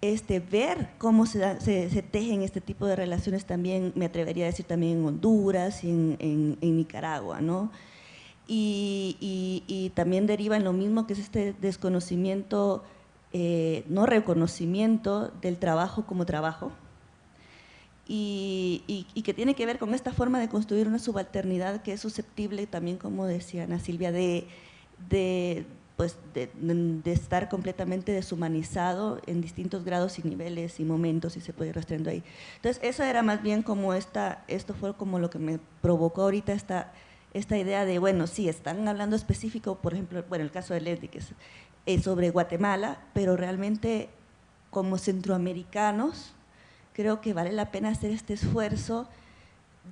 este, ver cómo se, se, tejen este tipo de relaciones también, me atrevería a decir también en Honduras y en, Nicaragua, ¿no? Y, también deriva en lo mismo que es este desconocimiento, eh, no reconocimiento del trabajo como trabajo, y, que tiene que ver con esta forma de construir una subalternidad que es susceptible también, como decía Ana Silvia, de, pues estar completamente deshumanizado en distintos grados y niveles y momentos y se puede ir rastreando ahí. Entonces, eso era más bien como esta, esto fue como lo que me provocó ahorita esta, esta idea de, bueno, sí, están hablando específico, por ejemplo, bueno, el caso de Leslie, que es, sobre Guatemala, pero realmente como centroamericanos, creo que vale la pena hacer este esfuerzo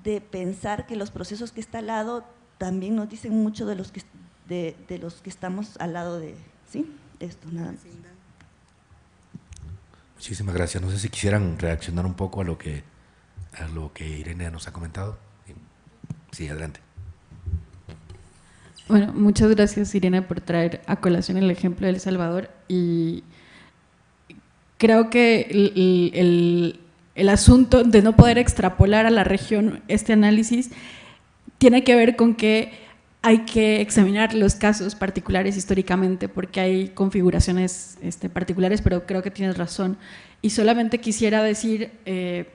de pensar que los procesos que está al lado también nos dicen mucho de los que de, los que estamos al lado de ¿sí? esto. Nada Muchísimas gracias. No sé si quisieran reaccionar un poco a lo que, a lo que Irene nos ha comentado. Sí, adelante. Bueno, muchas gracias Irene por traer a colación el ejemplo de El Salvador y creo que el, asunto de no poder extrapolar a la región este análisis tiene que ver con que hay que examinar los casos particulares históricamente porque hay configuraciones este, particulares, pero creo que tienes razón. Y solamente quisiera decir, eh,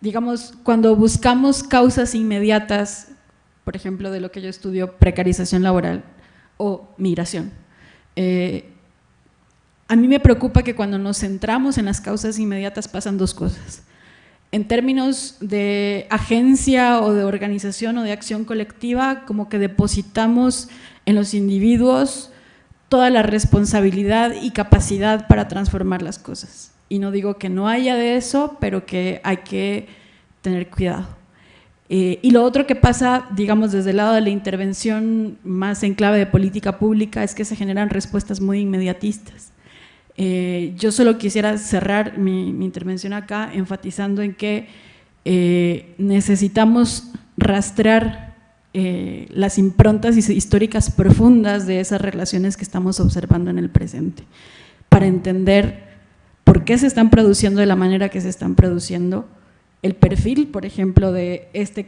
digamos, cuando buscamos causas inmediatas, por ejemplo, de lo que yo estudio, precarización laboral o migración, eh, a mí me preocupa que cuando nos centramos en las causas inmediatas pasan dos cosas en términos de agencia o de organización o de acción colectiva, como que depositamos en los individuos toda la responsabilidad y capacidad para transformar las cosas. y no digo que no haya de eso, pero que hay que tener cuidado. Eh, y lo otro que pasa, digamos, desde el lado de la intervención más en clave de política pública es que se generan respuestas muy inmediatistas. Eh, yo solo quisiera cerrar mi, intervención acá enfatizando en que eh, necesitamos rastrear las improntas históricas profundas de esas relaciones que estamos observando en el presente, para entender por qué se están produciendo de la manera que se están produciendo, el perfil, por ejemplo, de este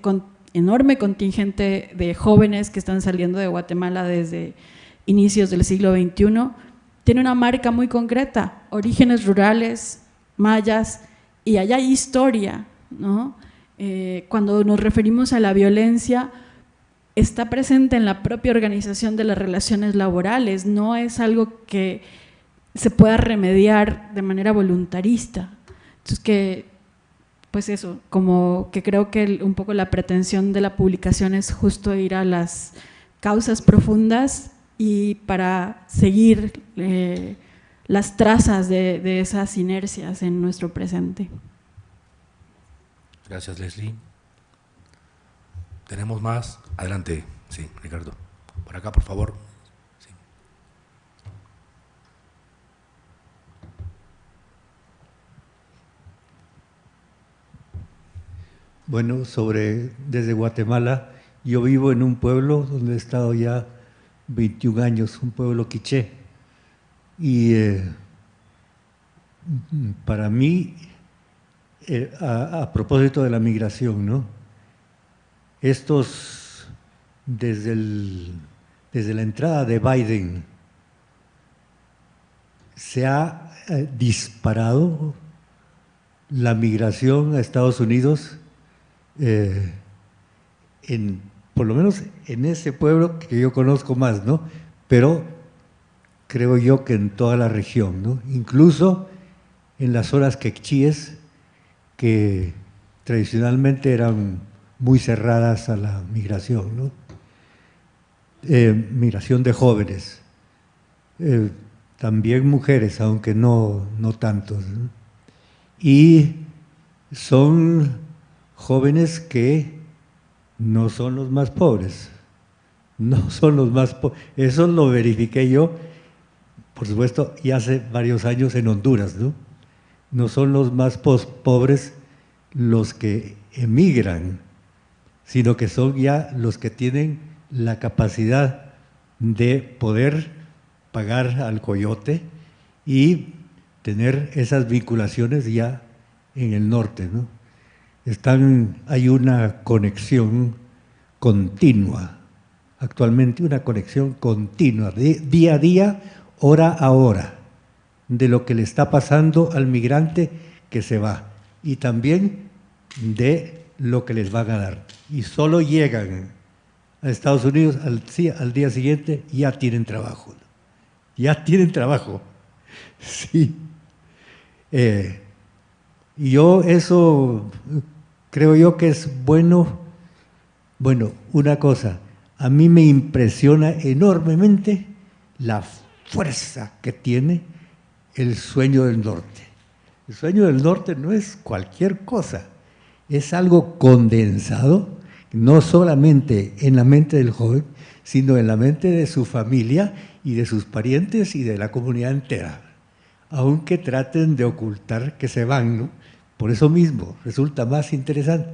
enorme contingente de jóvenes que están saliendo de Guatemala desde inicios del siglo XXI, tiene una marca muy concreta, orígenes rurales, mayas, y allá hay historia. Eh, cuando nos referimos a la violencia, está presente en la propia organización de las relaciones laborales, no es algo que se pueda remediar de manera voluntarista. Entonces, que pues eso, como que creo que un poco la pretensión de la publicación es justo ir a las causas profundas y para seguir eh, las trazas de, de, esas inercias en nuestro presente. Gracias, Leslie. ¿Tenemos más? Adelante, sí, Ricardo. Por acá, por favor. Bueno, sobre desde Guatemala, yo vivo en un pueblo donde he estado ya 21 años, un pueblo quiché. Y eh, para mí, eh, a, propósito de la migración, ¿no? Estos, desde, desde la entrada de Biden, se ha eh, disparado la migración a Estados Unidos eh, en, por lo menos en ese pueblo que yo conozco más, ¿no? Pero creo yo que en toda la región, ¿no? Incluso en las zonas quechíes que tradicionalmente eran muy cerradas a la migración, ¿no? Eh, migración de jóvenes, eh, también mujeres, aunque no, no tantos. Y son jóvenes que no son los más pobres, no son los más pobres. Eso lo verifiqué yo, por supuesto, y hace varios años en Honduras, ¿no? No son los más pobres los que emigran, sino que son ya los que tienen la capacidad de poder pagar al coyote y tener esas vinculaciones ya en el norte, ¿no? Están, hay una conexión continua, actualmente una conexión continua, día a día, hora a hora, de lo que le está pasando al migrante que se va y también de lo que les van a dar. Y solo llegan a Estados Unidos al, al día siguiente ya tienen trabajo. Ya tienen trabajo. Sí. Eh, yo eso creo yo que es bueno, bueno, una cosa, a mí me impresiona enormemente la fuerza que tiene el sueño del norte. El sueño del norte no es cualquier cosa, es algo condensado, no solamente en la mente del joven, sino en la mente de su familia y de sus parientes y de la comunidad entera, aunque traten de ocultar que se van, ¿no? Por eso mismo resulta más interesante.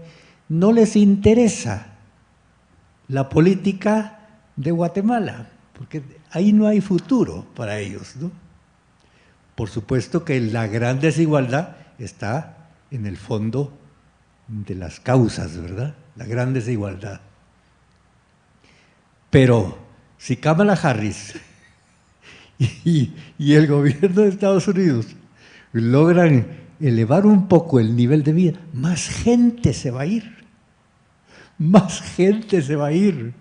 No les interesa la política de Guatemala, porque ahí no hay futuro para ellos. ¿no? Por supuesto que la gran desigualdad está en el fondo de las causas, ¿verdad? La gran desigualdad. Pero si Kamala Harris y, y el gobierno de Estados Unidos logran elevar un poco el nivel de vida, más gente se va a ir. Más gente se va a ir.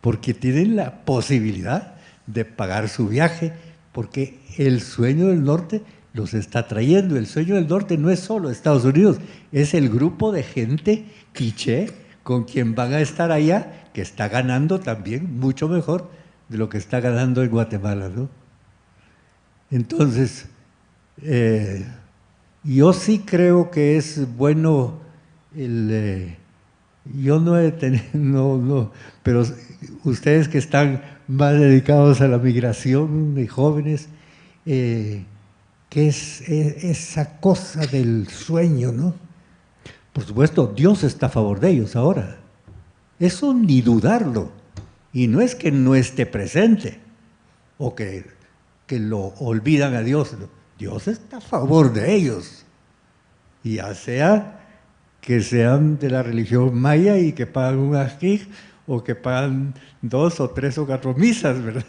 Porque tienen la posibilidad de pagar su viaje, porque el sueño del norte los está trayendo. El sueño del norte no es solo Estados Unidos, es el grupo de gente quiché con quien van a estar allá, que está ganando también mucho mejor de lo que está ganando en Guatemala. ¿no? Entonces, eh, Yo sí creo que es bueno el... Eh, yo no he tenido, no, no, pero ustedes que están más dedicados a la migración de jóvenes, eh, ¿qué es, es esa cosa del sueño, no? Por supuesto, Dios está a favor de ellos ahora. Eso ni dudarlo. Y no es que no esté presente o que, que lo olvidan a Dios. Dios está a favor de ellos. Ya sea que sean de la religión maya y que pagan un ajij o que pagan dos o tres o cuatro misas, ¿verdad?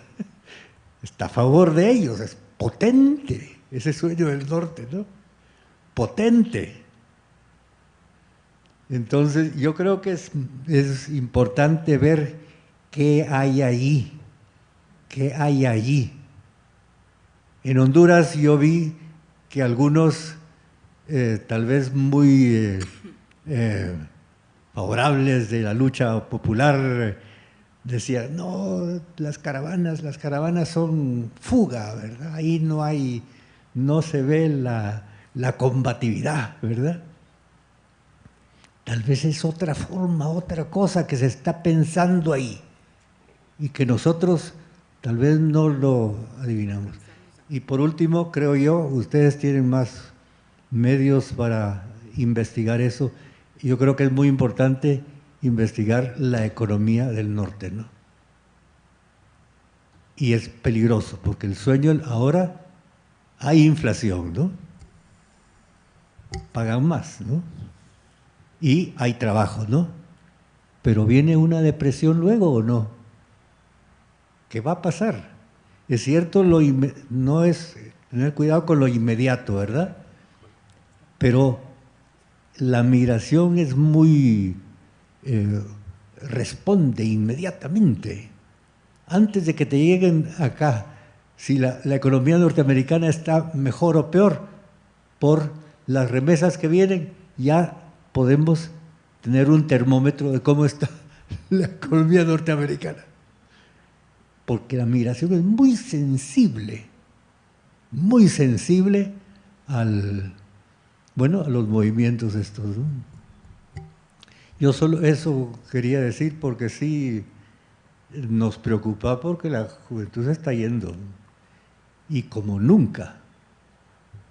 Está a favor de ellos, es potente ese sueño del norte, ¿no? Potente. Entonces yo creo que es, es importante ver qué hay allí, qué hay allí. En Honduras yo vi que algunos, eh, tal vez muy eh, eh, favorables de la lucha popular, decían, no, las caravanas, las caravanas son fuga, ¿verdad? Ahí no hay, no se ve la, la combatividad, ¿verdad? Tal vez es otra forma, otra cosa que se está pensando ahí y que nosotros tal vez no lo adivinamos. Y por último, creo yo, ustedes tienen más medios para investigar eso. Yo creo que es muy importante investigar la economía del norte, ¿no? Y es peligroso, porque el sueño ahora hay inflación, ¿no? Pagan más, ¿no? y hay trabajo, ¿no? Pero viene una depresión luego o no? ¿Qué va a pasar? Es cierto, lo no es tener cuidado con lo inmediato, ¿verdad? Pero la migración es muy... Eh, responde inmediatamente. Antes de que te lleguen acá, si la, la economía norteamericana está mejor o peor, por las remesas que vienen, ya podemos tener un termómetro de cómo está la economía norteamericana. Porque la migración es muy sensible, muy sensible al, bueno, a los movimientos estos. Yo solo eso quería decir porque sí nos preocupa porque la juventud se está yendo. Y como nunca,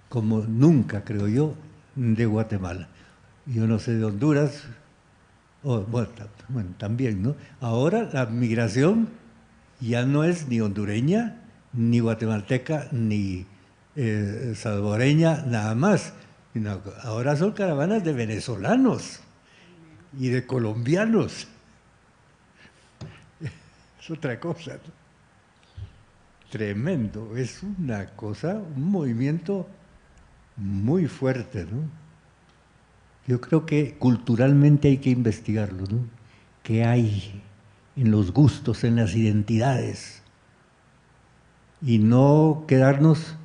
como nunca creo yo, de Guatemala yo no sé de Honduras, bueno, también, ¿no? Ahora la migración ya no es ni hondureña, ni guatemalteca, ni eh, salvadoreña, nada más. ahora son caravanas de venezolanos y de colombianos. Es otra cosa. Tremendo. Es una cosa, un movimiento muy fuerte, ¿no? Yo creo que culturalmente hay que investigarlo, ¿no? ¿Qué hay en los gustos, en las identidades? Y no quedarnos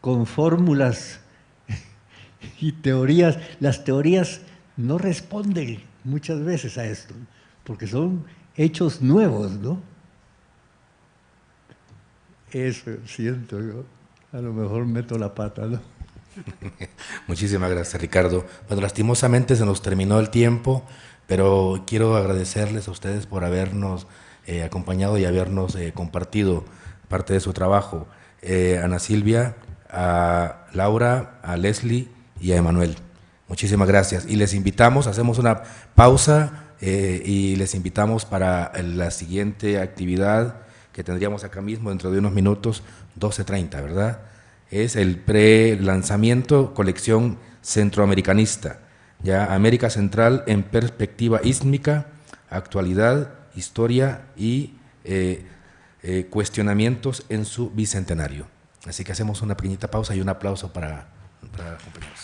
con fórmulas y teorías. Las teorías no responden muchas veces a esto, porque son hechos nuevos, ¿no? Eso siento yo. A lo mejor meto la pata, ¿no? Muchísimas gracias, Ricardo. Bueno, lastimosamente se nos terminó el tiempo, pero quiero agradecerles a ustedes por habernos eh, acompañado y habernos eh, compartido parte de su trabajo. Eh, Ana Silvia, a Laura, a Leslie y a Emanuel. Muchísimas gracias. Y les invitamos, hacemos una pausa y les invitamos para la siguiente actividad que tendríamos acá mismo dentro de unos minutos, 12.30, ¿verdad? es el pre-lanzamiento colección centroamericanista, ya América Central en perspectiva ísmica, actualidad, historia y eh, eh, cuestionamientos en su bicentenario. Así que hacemos una pequeñita pausa y un aplauso para, para compañeros.